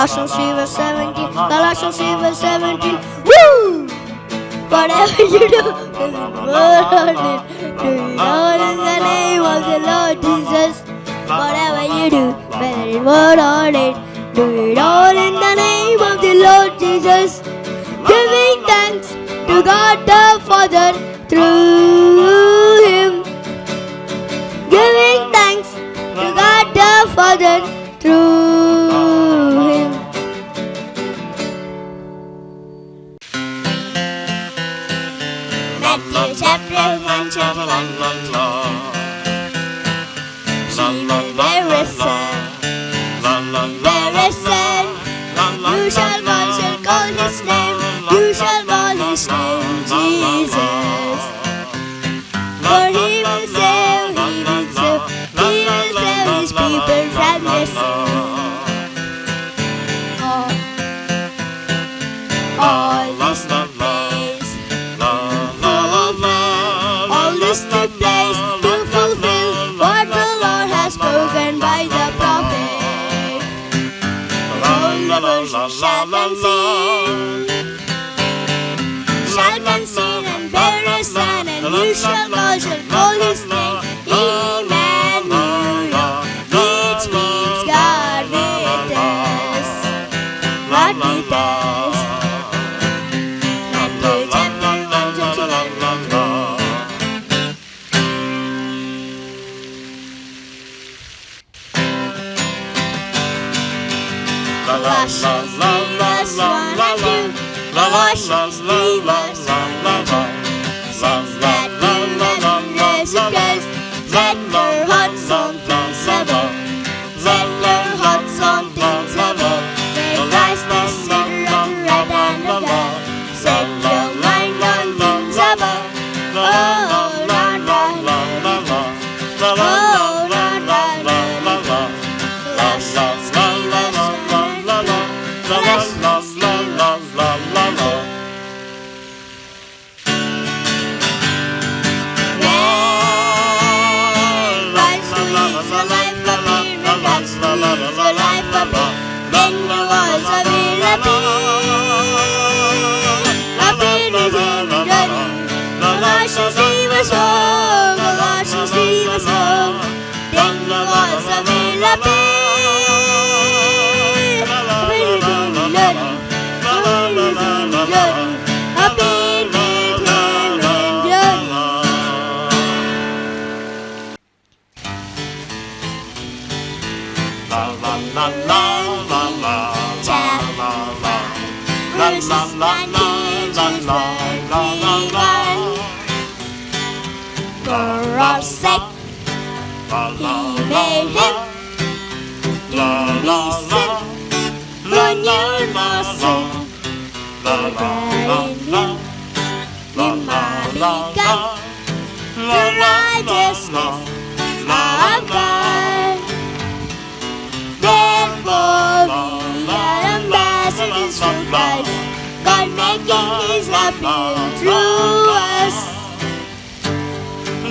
3 verse 17, Colossians 3 verse 17, woo! Whatever you do, word on it, do it all in the name of the Lord Jesus. Whatever you do, whether it on it, do it all in the name of the Lord Jesus. Giving thanks to God the Father through Him. Giving thanks to God the Father la la la la la. la la la la. Shout and sing and bear his son, and you shall know, shall call his name. La steam us, la la la la la la la sick. He made him to be sick when you must sick. Him, you the righteousness of God. Therefore, the ambassadors for Christ, God making his appeal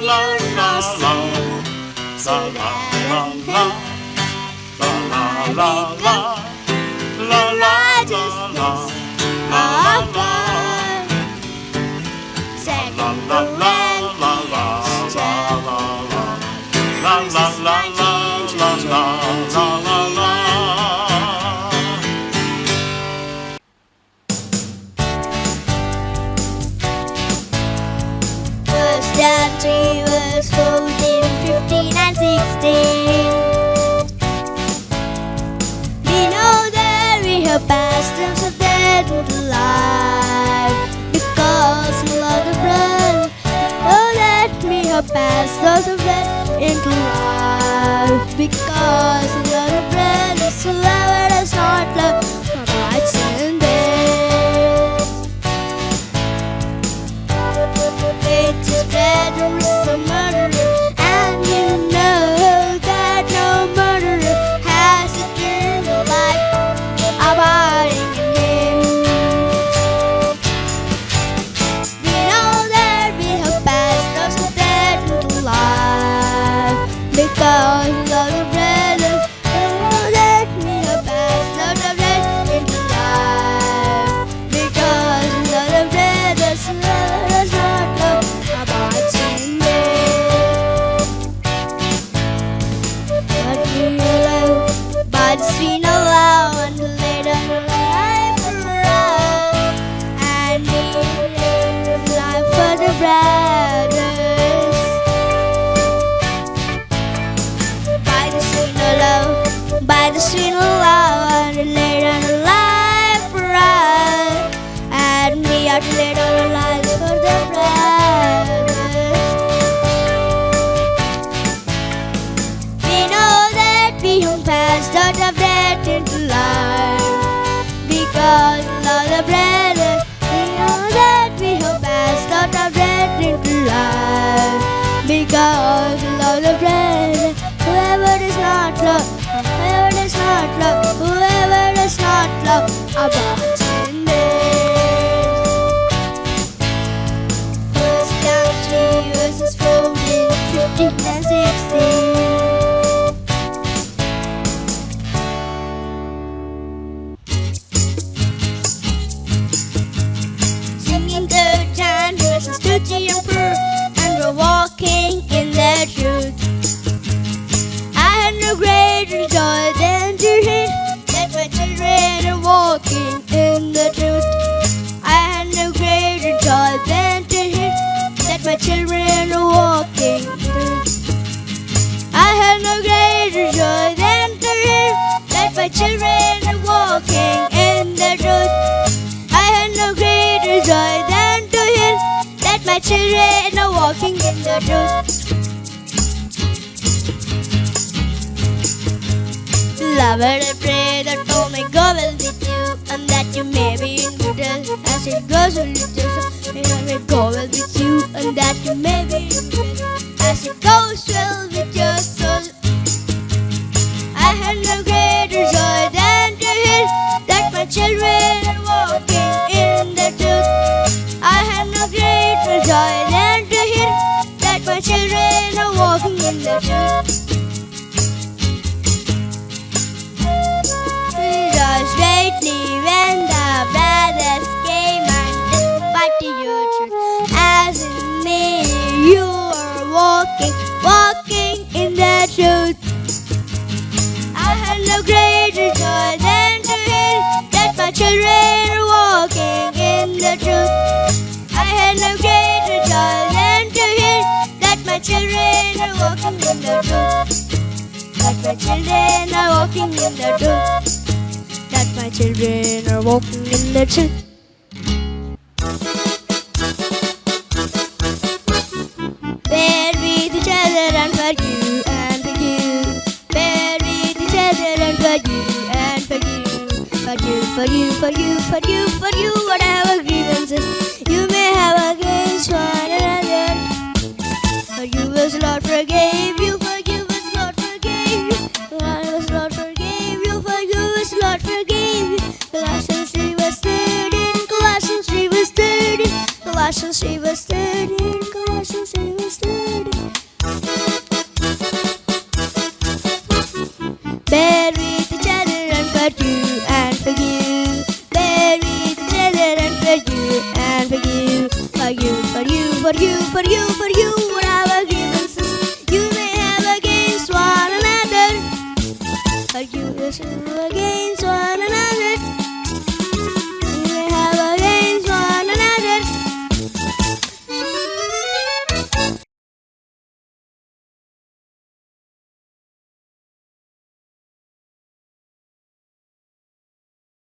la la la la la la la la la la la la la la la la la la to because it goes when it doesn't. And I may go with you, and that you walking in the. That my children are walking in the truth.